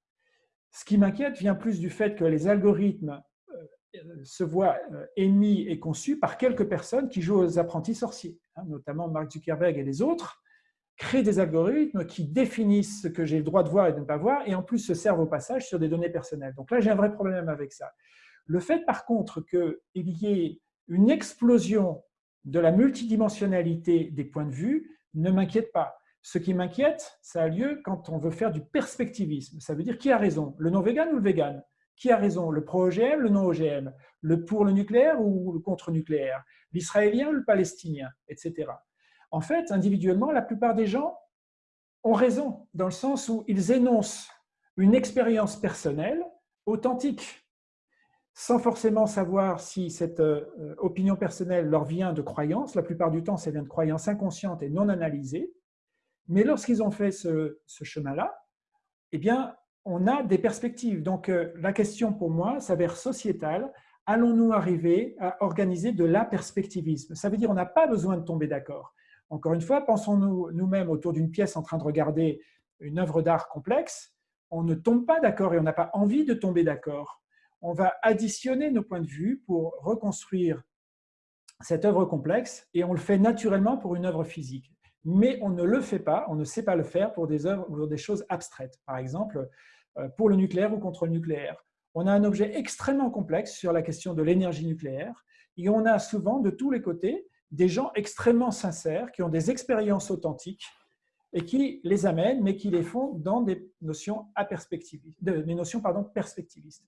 Ce qui m'inquiète vient plus du fait que les algorithmes euh, se voient euh, émis et conçus par quelques personnes qui jouent aux apprentis sorciers, hein, notamment Mark Zuckerberg et les autres, créent des algorithmes qui définissent ce que j'ai le droit de voir et de ne pas voir, et en plus se servent au passage sur des données personnelles. Donc là, j'ai un vrai problème avec ça. Le fait, par contre, qu'il y ait une explosion de la multidimensionnalité des points de vue ne m'inquiète pas. Ce qui m'inquiète, ça a lieu quand on veut faire du perspectivisme. Ça veut dire qui a raison, le non-vegan ou le vegan? Qui a raison, le pro-OGM, le non-OGM Le pour le nucléaire ou le contre-nucléaire? L'israélien ou le palestinien? Etc en fait, individuellement, la plupart des gens ont raison, dans le sens où ils énoncent une expérience personnelle authentique, sans forcément savoir si cette euh, opinion personnelle leur vient de croyances. La plupart du temps, ça vient de croyances inconscientes et non analysées. Mais lorsqu'ils ont fait ce, chemin-là, eh bien, on a des perspectives. Donc, euh, la question pour moi s'avère sociétale. Allons-nous arriver à organiser de la perspectivisme Ça veut dire qu'on n'a pas besoin de tomber d'accord. Encore une fois, pensons-nous nous-mêmes autour d'une pièce en train de regarder une œuvre d'art complexe, on ne tombe pas d'accord et on n'a pas envie de tomber d'accord. On va additionner nos points de vue pour reconstruire cette œuvre complexe et on le fait naturellement pour une œuvre physique. Mais on ne le fait pas, on ne sait pas le faire pour des œuvres ou des choses abstraites. Par exemple, euh, pour le nucléaire ou contre le nucléaire. On a un objet extrêmement complexe sur la question de l'énergie nucléaire et on a souvent de tous les côtés des gens extrêmement sincères, qui ont des expériences authentiques et qui les amènent, mais qui les font dans des notions, à des notions pardon, perspectivistes.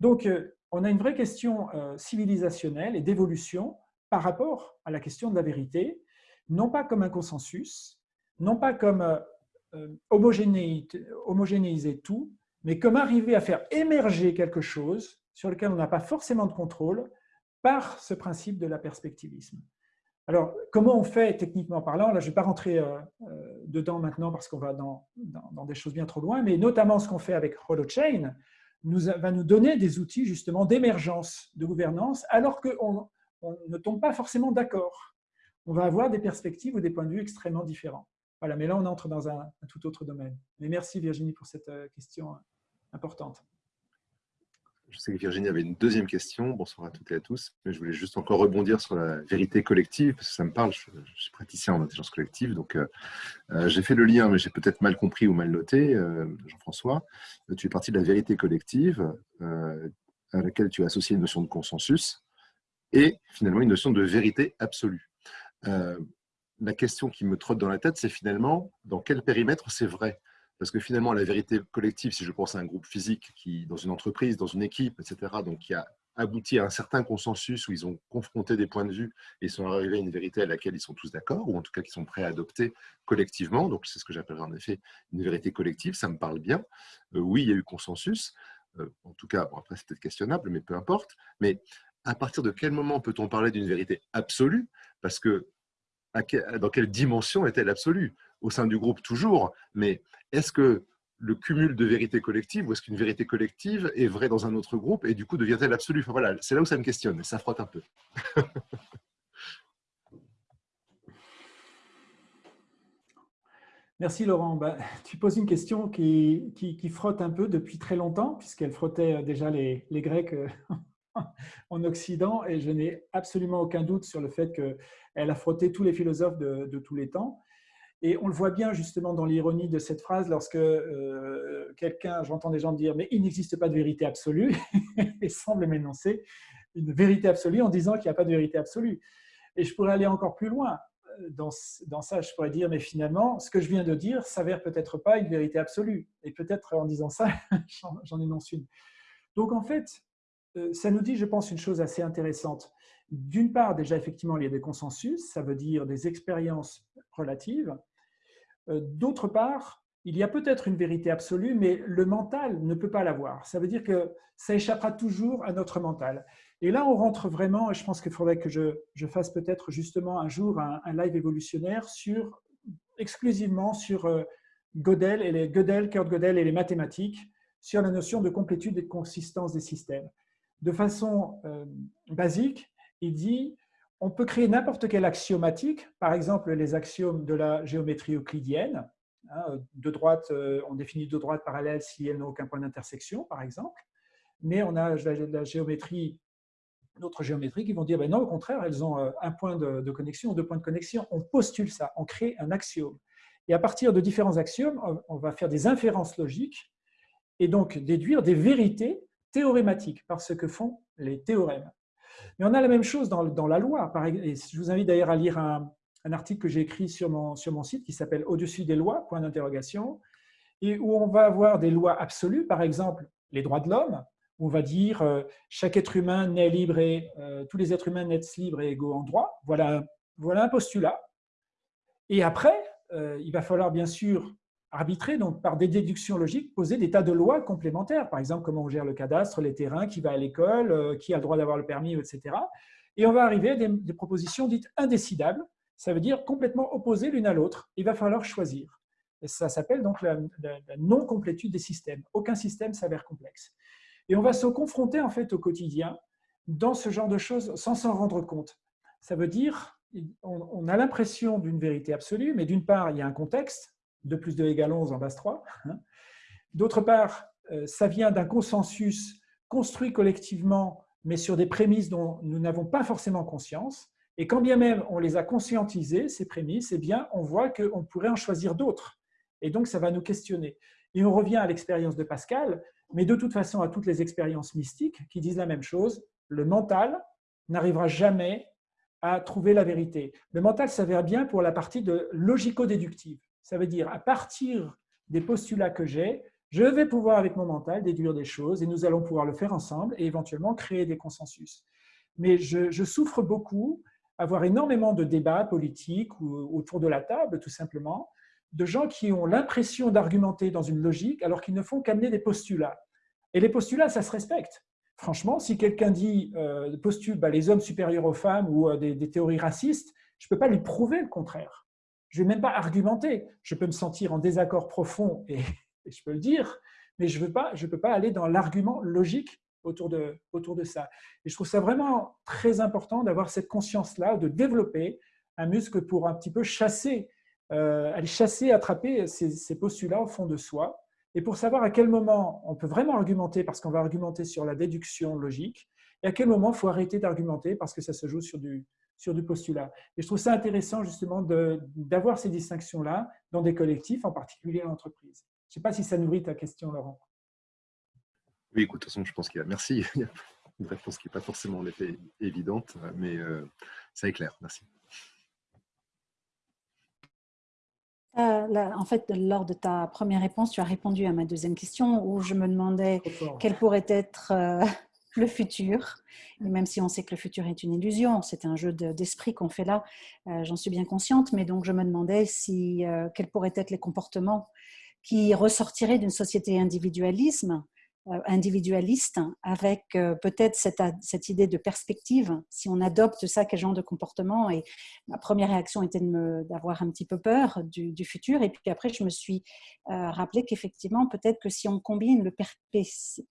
Donc, euh, on a une vraie question euh, civilisationnelle et d'évolution par rapport à la question de la vérité, non pas comme un consensus, non pas comme euh, homogénéiser tout, mais comme arriver à faire émerger quelque chose sur lequel on n'a pas forcément de contrôle par ce principe de la perspectivisme. Alors, comment on fait techniquement parlant? Là, je ne vais pas rentrer euh, euh, dedans maintenant parce qu'on va dans, des choses bien trop loin, mais notamment ce qu'on fait avec HoloChain va nous donner des outils justement d'émergence de gouvernance alors qu'on on ne tombe pas forcément d'accord. On va avoir des perspectives ou des points de vue extrêmement différents. Voilà, mais là, on entre dans un, un tout autre domaine. Mais merci Virginie pour cette euh, question importante. Je sais que Virginie avait une deuxième question. Bonsoir à toutes et à tous. Mais je voulais juste encore rebondir sur la vérité collective, parce que ça me parle. Je, suis praticien en intelligence collective. Donc, euh, euh, j'ai fait le lien, mais j'ai peut-être mal compris ou mal noté. Euh, Jean-François, tu es parti de la vérité collective, à laquelle tu as associé une notion de consensus et finalement une notion de vérité absolue. la question qui me trotte dans la tête, c'est finalement dans quel périmètre c'est vrai? Parce que finalement, la vérité collective, si je pense à un groupe physique qui, dans une entreprise, dans une équipe, etc., donc qui a abouti à un certain consensus où ils ont confronté des points de vue et sont arrivés à une vérité à laquelle ils sont tous d'accord, ou en tout cas qu'ils sont prêts à adopter collectivement. Donc c'est ce que j'appellerais en effet une vérité collective, ça me parle bien. Euh, oui, il y a eu consensus, euh, en tout cas, bon, après c'est peut-être questionnable, mais peu importe. Mais à partir de quel moment peut-on parler d'une vérité absolue? Parce que dans quelle dimension est-elle absolue? Au sein du groupe, toujours, mais est-ce que le cumul de vérités collectives ou est-ce qu'une vérité collective est vraie dans un autre groupe et du coup devient-elle absolue? Voilà, C'est là où ça me questionne et ça frotte un peu. Merci Laurent. Bah, tu poses une question qui, qui, frotte un peu depuis très longtemps, puisqu'elle frottait euh, déjà les, les Grecs euh, en Occident, et je n'ai absolument aucun doute sur le fait qu'elle a frotté tous les philosophes de, de, tous les temps. Et on le voit bien justement dans l'ironie de cette phrase lorsque euh, quelqu'un, j'entends des gens dire, mais il n'existe pas de vérité absolue, et semble m'énoncer une vérité absolue en disant qu'il n'y a pas de vérité absolue. Et je pourrais aller encore plus loin dans, ça, je pourrais dire, mais finalement, ce que je viens de dire s'avère peut-être pas une vérité absolue. Et peut-être en disant ça, j'en énonce une. Donc en fait, euh, ça nous dit, je pense, une chose assez intéressante. D'une part, déjà, effectivement, il y a des consensus, ça veut dire des expériences relatives. Euh, d'autre part, il y a peut-être une vérité absolue, mais le mental ne peut pas l'avoir. Ça veut dire que ça échappera toujours à notre mental. Et là, on rentre vraiment, et je pense qu'il faudrait que je, fasse peut-être justement un jour un, live évolutionnaire sur, exclusivement sur euh, Gödel, et les, Gödel, Kurt Gödel et les mathématiques, sur la notion de complétude et de consistance des systèmes. De façon euh, basique, il dit on peut créer n'importe quelle axiomatique, par exemple les axiomes de la géométrie euclidienne. Hein, de droite, euh, on définit deux droites parallèles si elles n'ont aucun point d'intersection, par exemple. Mais on a la géométrie d'autres géométries qui vont dire ben non, au contraire, elles ont euh, un point de, connexion ou deux points de connexion. On postule ça, on crée un axiome. Et à partir de différents axiomes, on va faire des inférences logiques et donc déduire des vérités théorématiques par ce que font les théorèmes. Mais on a la même chose dans, la loi. Je vous invite d'ailleurs à lire un, article que j'ai écrit sur mon, site qui s'appelle Au-dessus des lois, point d'interrogation, et où on va avoir des lois absolues, par exemple les droits de l'homme, on va dire euh, chaque être humain naît libre et euh, tous les êtres humains naissent libres et égaux en droit. Voilà, voilà un postulat. Et après, euh, il va falloir bien sûr arbitrer, donc par des déductions logiques, poser des tas de lois complémentaires. Par exemple, comment on gère le cadastre, les terrains, qui va à l'école, qui a le droit d'avoir le permis, etc. Et on va arriver à des, propositions dites indécidables. Ça veut dire complètement opposées l'une à l'autre. Il va falloir choisir. Et ça s'appelle donc la non-complétude des systèmes. Aucun système s'avère complexe. Et on va se confronter en fait au quotidien dans ce genre de choses sans s'en rendre compte. Ça veut dire, on a l'impression d'une vérité absolue, mais d'une part, il y a un contexte, 2 plus 2 égale 11 en base 3. Hein. D'autre part, euh, ça vient d'un consensus construit collectivement, mais sur des prémices dont nous n'avons pas forcément conscience. Et quand bien même on les a conscientisées, ces prémices, eh bien, on voit qu'on pourrait en choisir d'autres. Et donc, ça va nous questionner. Et on revient à l'expérience de Pascal, mais de toute façon à toutes les expériences mystiques qui disent la même chose. Le mental n'arrivera jamais à trouver la vérité. Le mental s'avère bien pour la partie de logico-déductive. Ça veut dire, à partir des postulats que j'ai, je vais pouvoir, avec mon mental, déduire des choses et nous allons pouvoir le faire ensemble et éventuellement créer des consensus. Mais je, souffre beaucoup, avoir énormément de débats politiques ou autour de la table, tout simplement, de gens qui ont l'impression d'argumenter dans une logique alors qu'ils ne font qu'amener des postulats. Et les postulats, ça se respecte. Franchement, si quelqu'un dit, euh, postule bah, les hommes supérieurs aux femmes ou euh, des, théories racistes, je ne peux pas lui prouver le contraire. Je ne vais même pas argumenter. Je peux me sentir en désaccord profond et, je peux le dire, mais je ne peux pas aller dans l'argument logique autour de, autour de ça. Et je trouve ça vraiment très important d'avoir cette conscience-là, de développer un muscle pour un petit peu chasser euh, aller chasser, attraper ces, postulats au fond de soi. Et pour savoir à quel moment on peut vraiment argumenter, parce qu'on va argumenter sur la déduction logique, et à quel moment il faut arrêter d'argumenter parce que ça se joue sur du, sur du postulat. Et je trouve ça intéressant justement d'avoir ces distinctions-là dans des collectifs, en particulier en entreprise. Je ne sais pas si ça nourrit ta question, Laurent. Oui, écoute, de toute façon, je pense qu'il y a, merci, il y a une réponse qui n'est pas forcément en effet évidente, mais euh, ça est clair, merci. Euh, en fait, lors de ta première réponse, tu as répondu à ma deuxième question où je me demandais quel pourrait être euh, le futur. Et même si on sait que le futur est une illusion, c'est un jeu d'esprit qu'on fait là, euh, j'en suis bien consciente, mais donc je me demandais si, quels pourraient être les comportements qui ressortiraient d'une société individualisme euh, individualiste, avec euh, peut-être cette, cette, idée de perspective. Si on adopte ça, quel genre de comportement Et ma première réaction était d'avoir un petit peu peur du, futur. Et puis après, je me suis euh, rappelé qu'effectivement, peut-être que si on combine le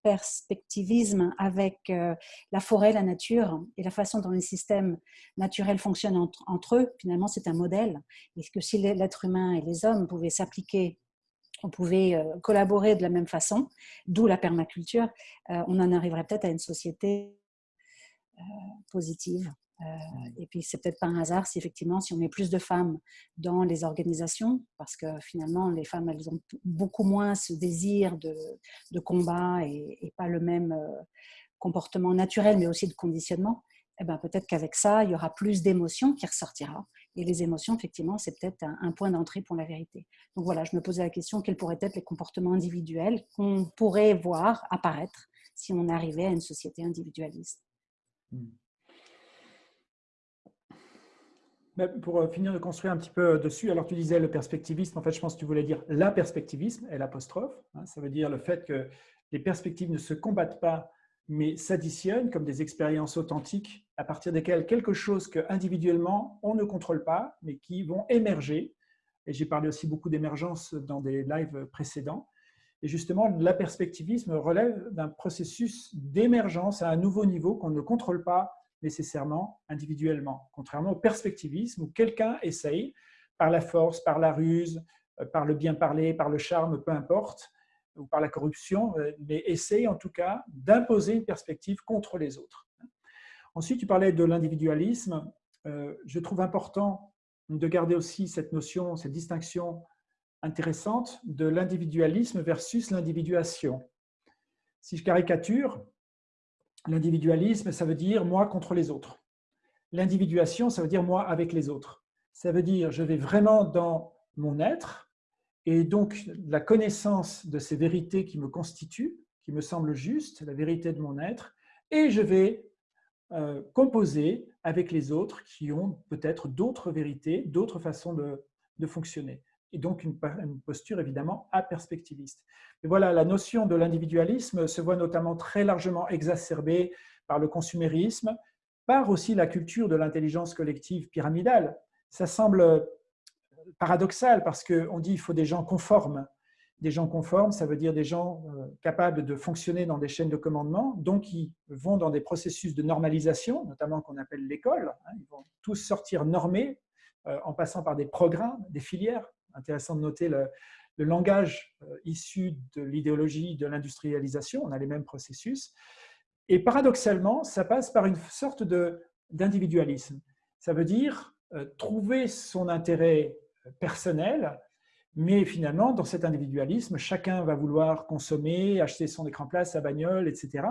perspectivisme avec la forêt, la nature et la façon dont les systèmes naturels fonctionnent entre, entre eux, finalement, c'est un modèle. Et que si l'être humain et les hommes pouvaient s'appliquer on pouvait euh, collaborer de la même façon, d'où la permaculture, euh, on en arriverait peut-être à une société euh, positive. et puis, c'est peut-être pas un hasard si effectivement, si on met plus de femmes dans les organisations, parce que finalement, les femmes, elles ont beaucoup moins ce désir de, combat et, pas le même comportement naturel, mais aussi de conditionnement. Eh ben, peut-être qu'avec ça, il y aura plus d'émotions qui ressortira. Et les émotions, effectivement, c'est peut-être un, point d'entrée pour la vérité. Donc voilà, je me posais la question, quels pourraient être les comportements individuels qu'on pourrait voir apparaître si on arrivait à une société individualiste? Hmm. Pour euh, finir de construire un petit peu dessus, alors tu disais le perspectivisme, en fait je pense que tu voulais dire la perspectivisme, et l'apostrophe, hein, ça veut dire le fait que les perspectives ne se combattent pas mais s'additionnent comme des expériences authentiques à partir desquelles quelque chose que individuellement on ne contrôle pas, mais qui vont émerger. Et j'ai parlé aussi beaucoup d'émergence dans des lives précédents. Et justement, la perspectivisme relève d'un processus d'émergence à un nouveau niveau qu'on ne contrôle pas nécessairement individuellement, contrairement au perspectivisme où quelqu'un essaye, par la force, par la ruse, euh, par le bien parler, par le charme, peu importe, ou par la corruption, euh, mais essaye en tout cas d'imposer une perspective contre les autres. Ensuite, tu parlais de l'individualisme. Euh, je trouve important de garder aussi cette notion, cette distinction intéressante de l'individualisme versus l'individuation. Si je caricature, l'individualisme, ça veut dire moi contre les autres. L'individuation, ça veut dire moi avec les autres. Ça veut dire je vais vraiment dans mon être, et donc, la connaissance de ces vérités qui me constituent, qui me semblent justes, la vérité de mon être, et je vais euh, composer avec les autres qui ont peut-être d'autres vérités, d'autres façons de, fonctionner. Et donc, une, posture évidemment aperspectiviste. Et voilà, la notion de l'individualisme se voit notamment très largement exacerbée par le consumérisme, par aussi la culture de l'intelligence collective pyramidale. Ça semble paradoxal parce qu'on dit qu'il faut des gens conformes. Des gens conformes, ça veut dire des gens euh, capables de fonctionner dans des chaînes de commandement, donc qui vont dans des processus de normalisation, notamment qu'on appelle l'école. Hein. Ils vont tous sortir normés euh, en passant par des programmes, des filières. Intéressant de noter le, langage euh, issu de l'idéologie de l'industrialisation. On a les mêmes processus. Et paradoxalement, ça passe par une sorte d'individualisme. Ça veut dire trouver son intérêt personnel, mais finalement, dans cet individualisme, chacun va vouloir consommer, acheter son écran plat, sa bagnole, etc.,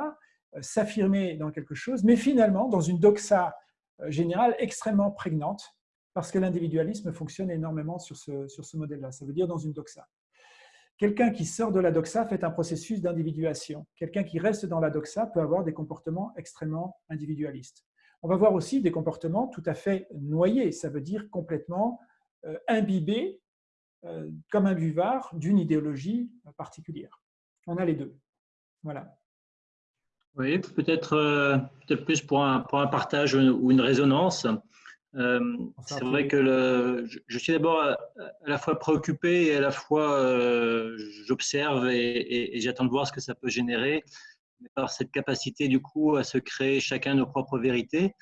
euh, s'affirmer dans quelque chose, mais finalement, dans une doxa euh, générale extrêmement prégnante, parce que l'individualisme fonctionne énormément sur ce, sur ce modèle-là. Ça veut dire dans une doxa. Quelqu'un qui sort de la doxa fait un processus d'individuation. Quelqu'un qui reste dans la doxa peut avoir des comportements extrêmement individualistes. On va voir aussi des comportements tout à fait noyés, ça veut dire complètement imbibé euh, comme un buvard d'une idéologie particulière. On a les deux. Voilà. Oui, peut-être euh, peut plus pour un, pour un, partage ou une résonance. c'est vrai que le, je, suis d'abord à, la fois préoccupé et à la fois j'observe et, j'attends de voir ce que ça peut générer par cette capacité du coup à se créer chacun nos propres vérités.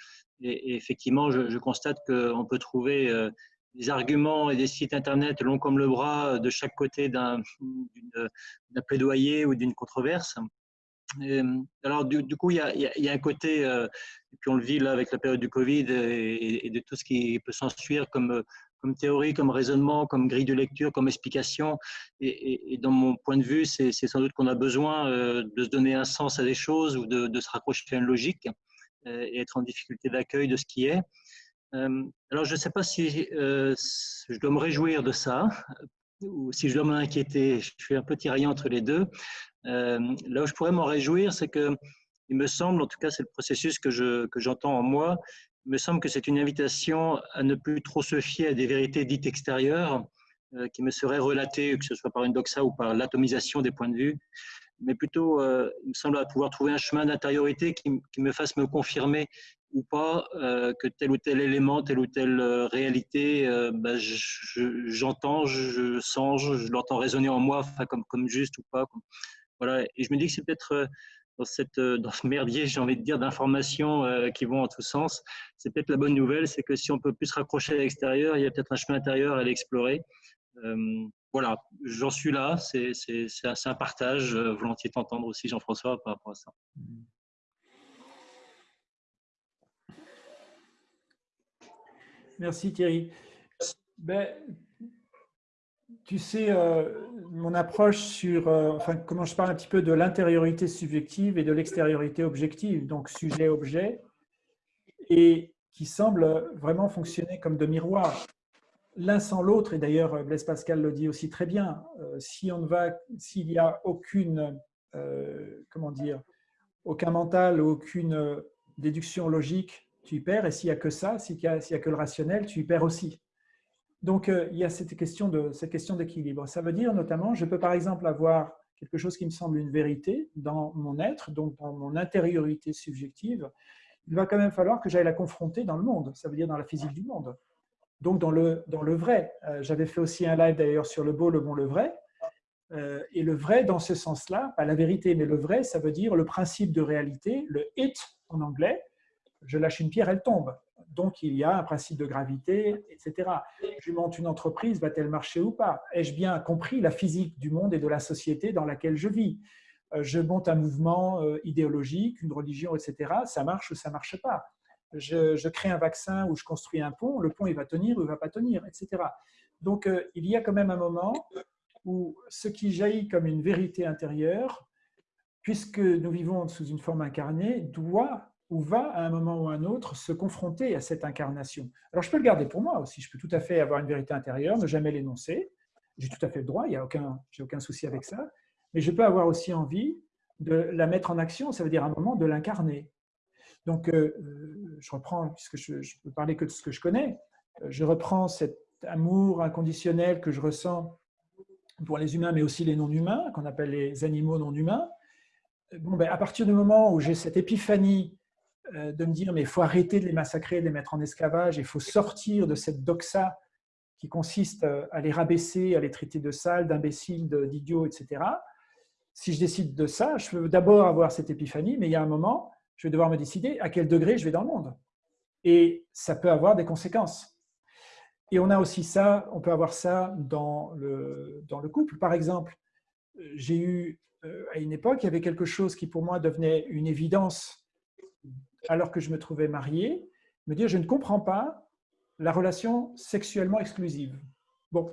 Et, effectivement, je, je constate qu'on peut trouver des arguments et des sites internet longs comme le bras de chaque côté d'un plaidoyer ou d'une controverse. alors, du, coup, il y, a, un côté, euh, et puis on le vit là avec la période du Covid et, de tout ce qui peut s'ensuivre comme, comme théorie, comme raisonnement, comme grille de lecture, comme explication. Et, dans mon point de vue, c'est sans doute qu'on a besoin euh, de se donner un sens à des choses ou de, se raccrocher à une logique euh, et être en difficulté d'accueil de ce qui est. Euh, alors, je ne sais pas si euh, je dois me réjouir de ça ou si je dois m'inquiéter. Je suis un peu tiraillé entre les deux. Euh, là où je pourrais m'en réjouir, c'est que il me semble, en tout cas, c'est le processus que j'entends en moi. Il me semble que c'est une invitation à ne plus trop se fier à des vérités dites extérieures qui me seraient relatées, que ce soit par une doxa ou par l'atomisation des points de vue, mais plutôt, il me semble, à pouvoir trouver un chemin d'intériorité qui, me fasse me confirmer ou pas que tel ou tel élément, telle ou telle réalité, bah, j'entends, je, sens, je, l'entends résonner en moi, comme, juste ou pas. Voilà. Et je me dis que c'est peut-être dans, cette, dans ce merdier, j'ai envie de dire, d'informations qui vont en tous sens. C'est peut-être la bonne nouvelle, c'est que si on peut plus se raccrocher à l'extérieur, il y a peut-être un chemin intérieur à l'explorer voilà, j'en suis là. C'est un partage. Euh, volontiers t'entendre aussi, Jean-François, par rapport à ça. Merci Thierry. Ben, tu sais, euh, mon approche sur, euh, enfin, comment je parle un petit peu de l'intériorité subjective et de l'extériorité objective, donc sujet-objet, et qui semble vraiment fonctionner comme de miroir l'un sans l'autre, et d'ailleurs Blaise Pascal le dit aussi très bien, euh, si s'il n'y a aucune, comment dire, aucun mental, aucune déduction logique, tu y perds, et s'il n'y a que ça, s'il n'y a, que le rationnel, tu y perds aussi. Donc il y a cette question de cette question d'équilibre. Ça veut dire notamment, je peux par exemple avoir quelque chose qui me semble une vérité dans mon être, donc dans mon intériorité subjective, il va quand même falloir que j'aille la confronter dans le monde, ça veut dire dans la physique du monde donc dans le, dans le vrai. Euh, j'avais fait aussi un live d'ailleurs sur le beau, le bon, le vrai. Euh, et le vrai, dans ce sens-là, pas la vérité, mais le vrai, ça veut dire le principe de réalité, le it en anglais. Je lâche une pierre, elle tombe. Donc il y a un principe de gravité, etc. Je monte une entreprise, va-t-elle marcher ou pas? Ai-je bien compris la physique du monde et de la société dans laquelle je vis? Euh, Je monte un mouvement idéologique, une religion, etc. Ça marche ou ça ne marche pas? Je, crée un vaccin ou je construis un pont, le pont il va tenir ou il ne va pas tenir, etc. Donc euh, il y a quand même un moment où ce qui jaillit comme une vérité intérieure, puisque nous vivons sous une forme incarnée, doit ou va à un moment ou à un autre se confronter à cette incarnation. Alors je peux le garder pour moi aussi, je peux tout à fait avoir une vérité intérieure, ne jamais l'énoncer, j'ai tout à fait le droit, il n'y a aucun, aucun souci avec ça, mais je peux avoir aussi envie de la mettre en action, ça veut dire à un moment de l'incarner. Donc, euh, euh, je reprends, puisque je ne peux parler que de ce que je connais, euh, je reprends cet amour inconditionnel que je ressens pour les humains, mais aussi les non-humains, qu'on appelle les animaux non-humains. Bon, ben, à partir du moment où j'ai cette épiphanie de me dire, mais il faut arrêter de les massacrer, de les mettre en esclavage, il faut sortir de cette doxa qui consiste à les rabaisser, à les traiter de sales, d'imbéciles, d'idiots, etc. Si je décide de ça, je peux d'abord avoir cette épiphanie, mais il y a un moment je vais devoir me décider à quel degré je vais dans le monde. Et ça peut avoir des conséquences. Et on a aussi ça, on peut avoir ça dans le, dans le couple. Par exemple, j'ai eu euh, à une époque, il y avait quelque chose qui pour moi devenait une évidence alors que je me trouvais marié, me dire je ne comprends pas la relation sexuellement exclusive. Bon,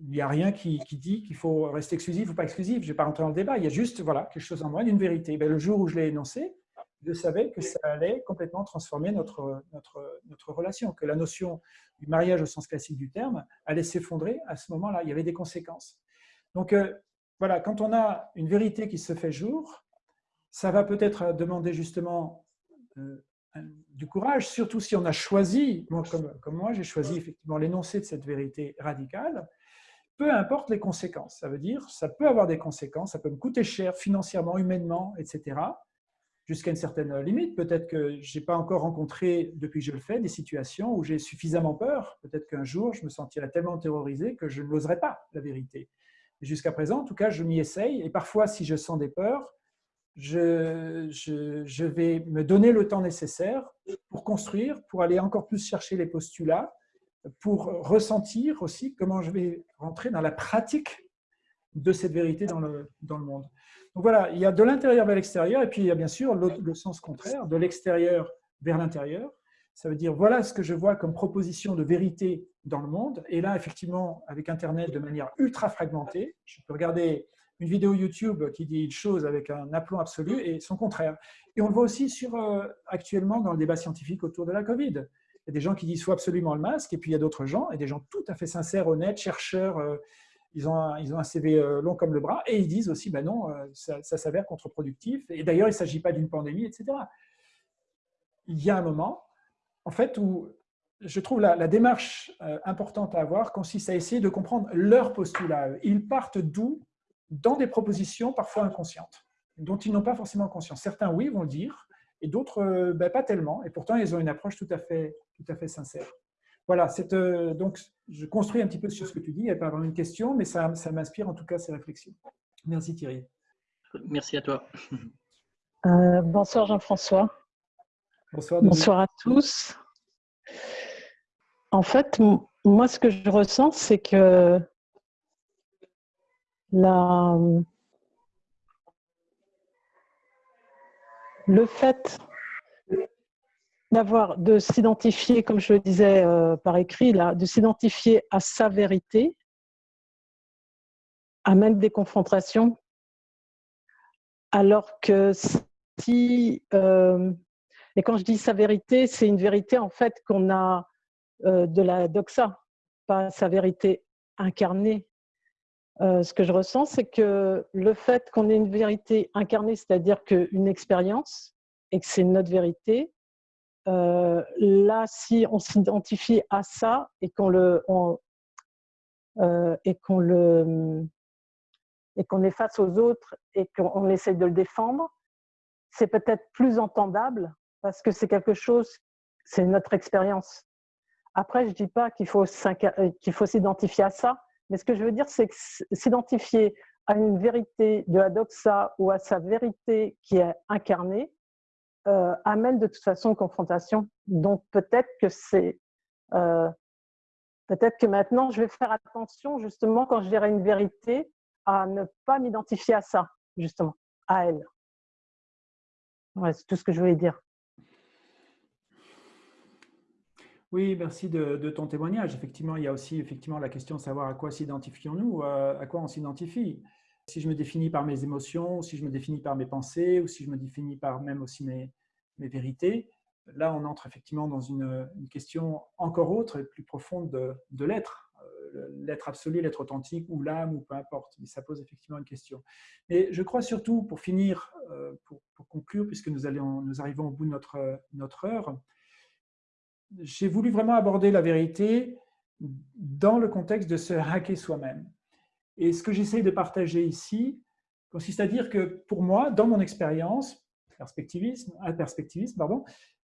il n'y a rien qui, dit qu'il faut rester exclusif ou pas exclusif, je ne vais pas rentrer dans le débat, il y a juste voilà, quelque chose en moi, une vérité. Ben, le jour où je l'ai énoncé, je savais que ça allait complètement transformer notre, notre, notre relation, que la notion du mariage au sens classique du terme allait s'effondrer à ce moment-là. Il y avait des conséquences. Donc euh, voilà, quand on a une vérité qui se fait jour, ça va peut-être demander justement du courage, surtout si on a choisi, comme, comme moi j'ai choisi effectivement l'énoncé de cette vérité radicale, peu importe les conséquences. Ça veut dire, ça peut avoir des conséquences, ça peut me coûter cher financièrement, humainement, etc jusqu'à une certaine limite. Peut-être que je n'ai pas encore rencontré, depuis que je le fais, des situations où j'ai suffisamment peur. Peut-être qu'un jour, je me sentirai tellement terrorisé que je n'oserai pas la vérité. Jusqu'à présent, en tout cas, je m'y essaye. Et parfois, si je sens des peurs, je, vais me donner le temps nécessaire pour construire, pour aller encore plus chercher les postulats, pour ressentir aussi comment je vais rentrer dans la pratique de cette vérité dans le, dans le monde. Donc voilà, il y a de l'intérieur vers l'extérieur, et puis il y a bien sûr le, sens contraire, de l'extérieur vers l'intérieur. Ça veut dire, voilà ce que je vois comme proposition de vérité dans le monde. Et là, effectivement, avec Internet, de manière ultra fragmentée, je peux regarder une vidéo YouTube qui dit une chose avec un aplomb absolu et son contraire. Et on le voit aussi sur, euh, actuellement dans le débat scientifique autour de la Covid. Il y a des gens qui disent faut absolument le masque, et puis il y a d'autres gens, et des gens tout à fait sincères, honnêtes, chercheurs, euh, ils ont, un, ils ont un CV euh, long comme le bras, et ils disent aussi, ben non, ça, s'avère contre-productif, et d'ailleurs, il ne s'agit pas d'une pandémie, etc. Il y a un moment, en fait, où je trouve la, la, démarche importante à avoir consiste à essayer de comprendre leur postulat. Ils partent d'où Dans des propositions parfois inconscientes. dont ils n'ont pas forcément conscience. Certains, oui, vont le dire, et d'autres, ben, pas tellement. Et pourtant, ils ont une approche tout à fait, tout à fait sincère. Voilà, donc je construis un petit peu sur ce que tu dis. Il n'y a pas vraiment une question, mais ça, ça m'inspire en tout cas ces réflexions. Merci Thierry. Merci à toi. Euh, bonsoir Jean-François. Bonsoir. Bonsoir à tous. En fait, moi, ce que je ressens, c'est que la... le fait d'avoir, de s'identifier, comme je le disais euh, par écrit, là, de s'identifier à sa vérité amène des confrontations alors que si, euh, et quand je dis sa vérité, c'est une vérité en fait qu'on a euh, de la doxa, pas sa vérité incarnée. Euh, ce que je ressens, c'est que le fait qu'on ait une vérité incarnée, c'est-à-dire qu'une expérience, et que c'est notre vérité, là, si on s'identifie à ça et qu'on le, et qu'on le, et qu'on est face aux autres et qu'on essaie de le défendre, c'est peut-être plus entendable parce que c'est quelque chose, c'est notre expérience. Après, je dis pas qu'il faut s'identifier à ça, mais ce que je veux dire, c'est que s'identifier à une vérité de la doxa ou à sa vérité qui est incarnée euh, amène de toute façon confrontation. Donc peut-être que c'est euh, peut-être que maintenant je vais faire attention justement quand je dirai une vérité à ne pas m'identifier à ça, justement, à elle. c'est tout ce que je voulais dire. Oui, merci de, ton témoignage. Effectivement, il y a aussi effectivement la question de savoir à quoi s'identifions-nous, euh, à quoi on s'identifie. Si je me définis par mes émotions, si je me définis par mes pensées, ou si je me définis par même aussi mes, vérités, là, on entre effectivement dans une, question encore autre et plus profonde de, l'être l'être absolu, l'être authentique, ou l'âme, ou peu importe. Mais ça pose effectivement une question. Mais je crois surtout, pour finir, euh, pour, conclure, puisque nous, arrivons au bout de notre heure, j'ai voulu vraiment aborder la vérité dans le contexte de se hacker soi-même. Et ce que j'essaie de partager ici consiste à dire que pour moi, dans mon expérience, perspectivisme, perspectivisme, pardon,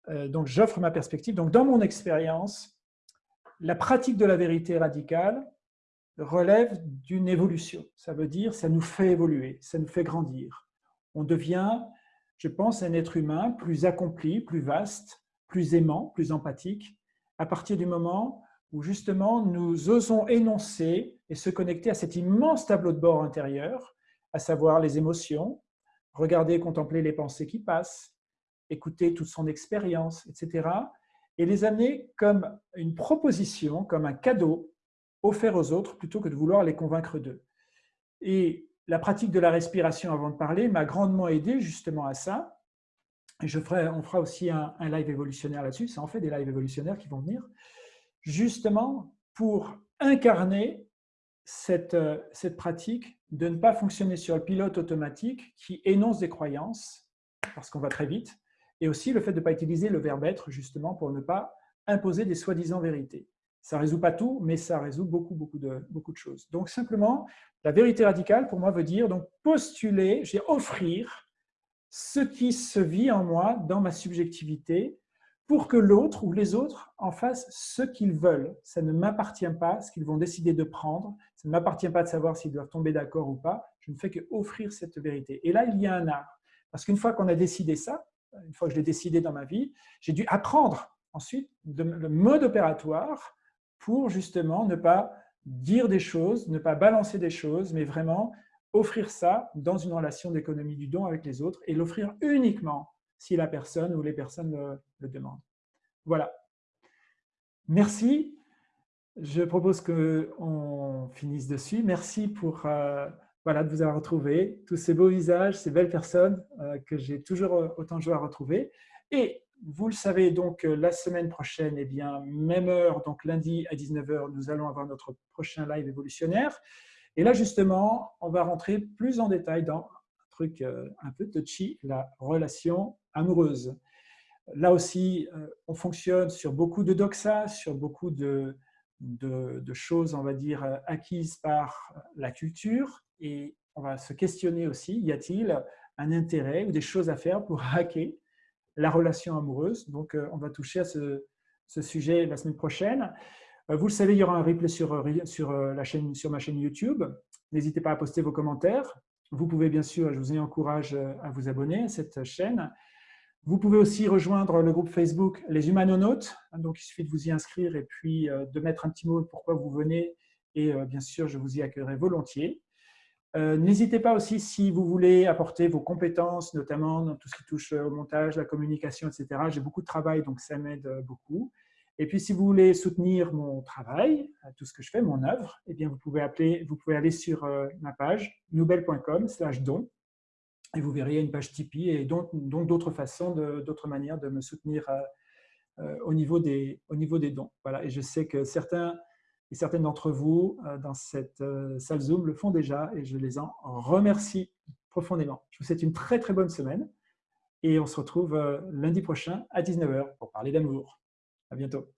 euh, donc j'offre ma perspective, donc dans mon expérience, la pratique de la vérité radicale relève d'une évolution. Ça veut dire, ça nous fait évoluer, ça nous fait grandir. On devient, je pense, un être humain plus accompli, plus vaste, plus aimant, plus empathique, à partir du moment où justement nous osons énoncer et se connecter à cet immense tableau de bord intérieur, à savoir les émotions, regarder et contempler les pensées qui passent, écouter toute son expérience, etc et les amener comme une proposition, comme un cadeau offert aux autres plutôt que de vouloir les convaincre d'eux. Et la pratique de la respiration avant de parler m'a grandement aidé justement à ça. On fera aussi un, live évolutionnaire là-dessus, ça en fait des lives évolutionnaires qui vont venir, justement pour incarner cette, cette pratique de ne pas fonctionner sur le pilote automatique qui énonce des croyances, parce qu'on va très vite, et aussi le fait de ne pas utiliser le verbe être justement pour ne pas imposer des soi-disant vérités. Ça ne résout pas tout, mais ça résout beaucoup, beaucoup de, beaucoup de choses. Donc simplement, la vérité radicale pour moi veut dire donc postuler, j'ai offrir ce qui se vit en moi dans ma subjectivité pour que l'autre ou les autres en fassent ce qu'ils veulent. Ça ne m'appartient pas, ce qu'ils vont décider de prendre. Ça ne m'appartient pas de savoir s'ils doivent tomber d'accord ou pas. Je ne fais que offrir cette vérité. Et là, il y a un art. Parce qu'une fois qu'on a décidé ça, une fois que je l'ai décidé dans ma vie, j'ai dû apprendre ensuite le mode opératoire pour justement ne pas dire des choses, ne pas balancer des choses, mais vraiment offrir ça dans une relation d'économie du don avec les autres et l'offrir uniquement si la personne ou les personnes le, demandent. Voilà. Merci. Je propose qu'on finisse dessus. Merci pour euh, voilà, de vous avoir retrouvé, tous ces beaux visages, ces belles personnes euh, que j'ai toujours autant de joie à retrouver. Et vous le savez, donc euh, la semaine prochaine, eh bien, même heure, donc lundi à 19h, nous allons avoir notre prochain live évolutionnaire. Et là, justement, on va rentrer plus en détail dans un truc un peu touchy, la relation amoureuse. Là aussi, on fonctionne sur beaucoup de doxa, sur beaucoup de, choses, on va dire, acquises par la culture, et on va se questionner aussi, y a-t-il un intérêt ou des choses à faire pour hacker la relation amoureuse? Donc, on va toucher à ce sujet la semaine prochaine. Vous le savez, il y aura un replay sur, sur, la chaîne, sur ma chaîne YouTube. N'hésitez pas à poster vos commentaires. Vous pouvez bien sûr, je vous encourage à vous abonner à cette chaîne. Vous pouvez aussi rejoindre le groupe Facebook Les Humanonautes. Donc, il suffit de vous y inscrire et puis de mettre un petit mot pourquoi vous venez. Et bien sûr, je vous y accueillerai volontiers. Euh, n'hésitez pas aussi, si vous voulez apporter vos compétences, notamment dans tout ce qui touche au montage, la communication, etc. J'ai beaucoup de travail, donc ça m'aide beaucoup. Et puis, si vous voulez soutenir mon travail, euh, tout ce que je fais, mon œuvre, eh bien, vous pouvez, appeler, vous pouvez aller sur euh, ma page nouvelle.com slash don et vous verrez une page Tipeee et donc d'autres façons, d'autres manières de me soutenir au, niveau des, au niveau des dons. Voilà. Et je sais que certains et certaines d'entre vous euh, dans cette euh, salle Zoom le font déjà et je les en remercie profondément. Je vous souhaite une très très bonne semaine et on se retrouve euh, lundi prochain à 19h pour parler d'amour. À bientôt.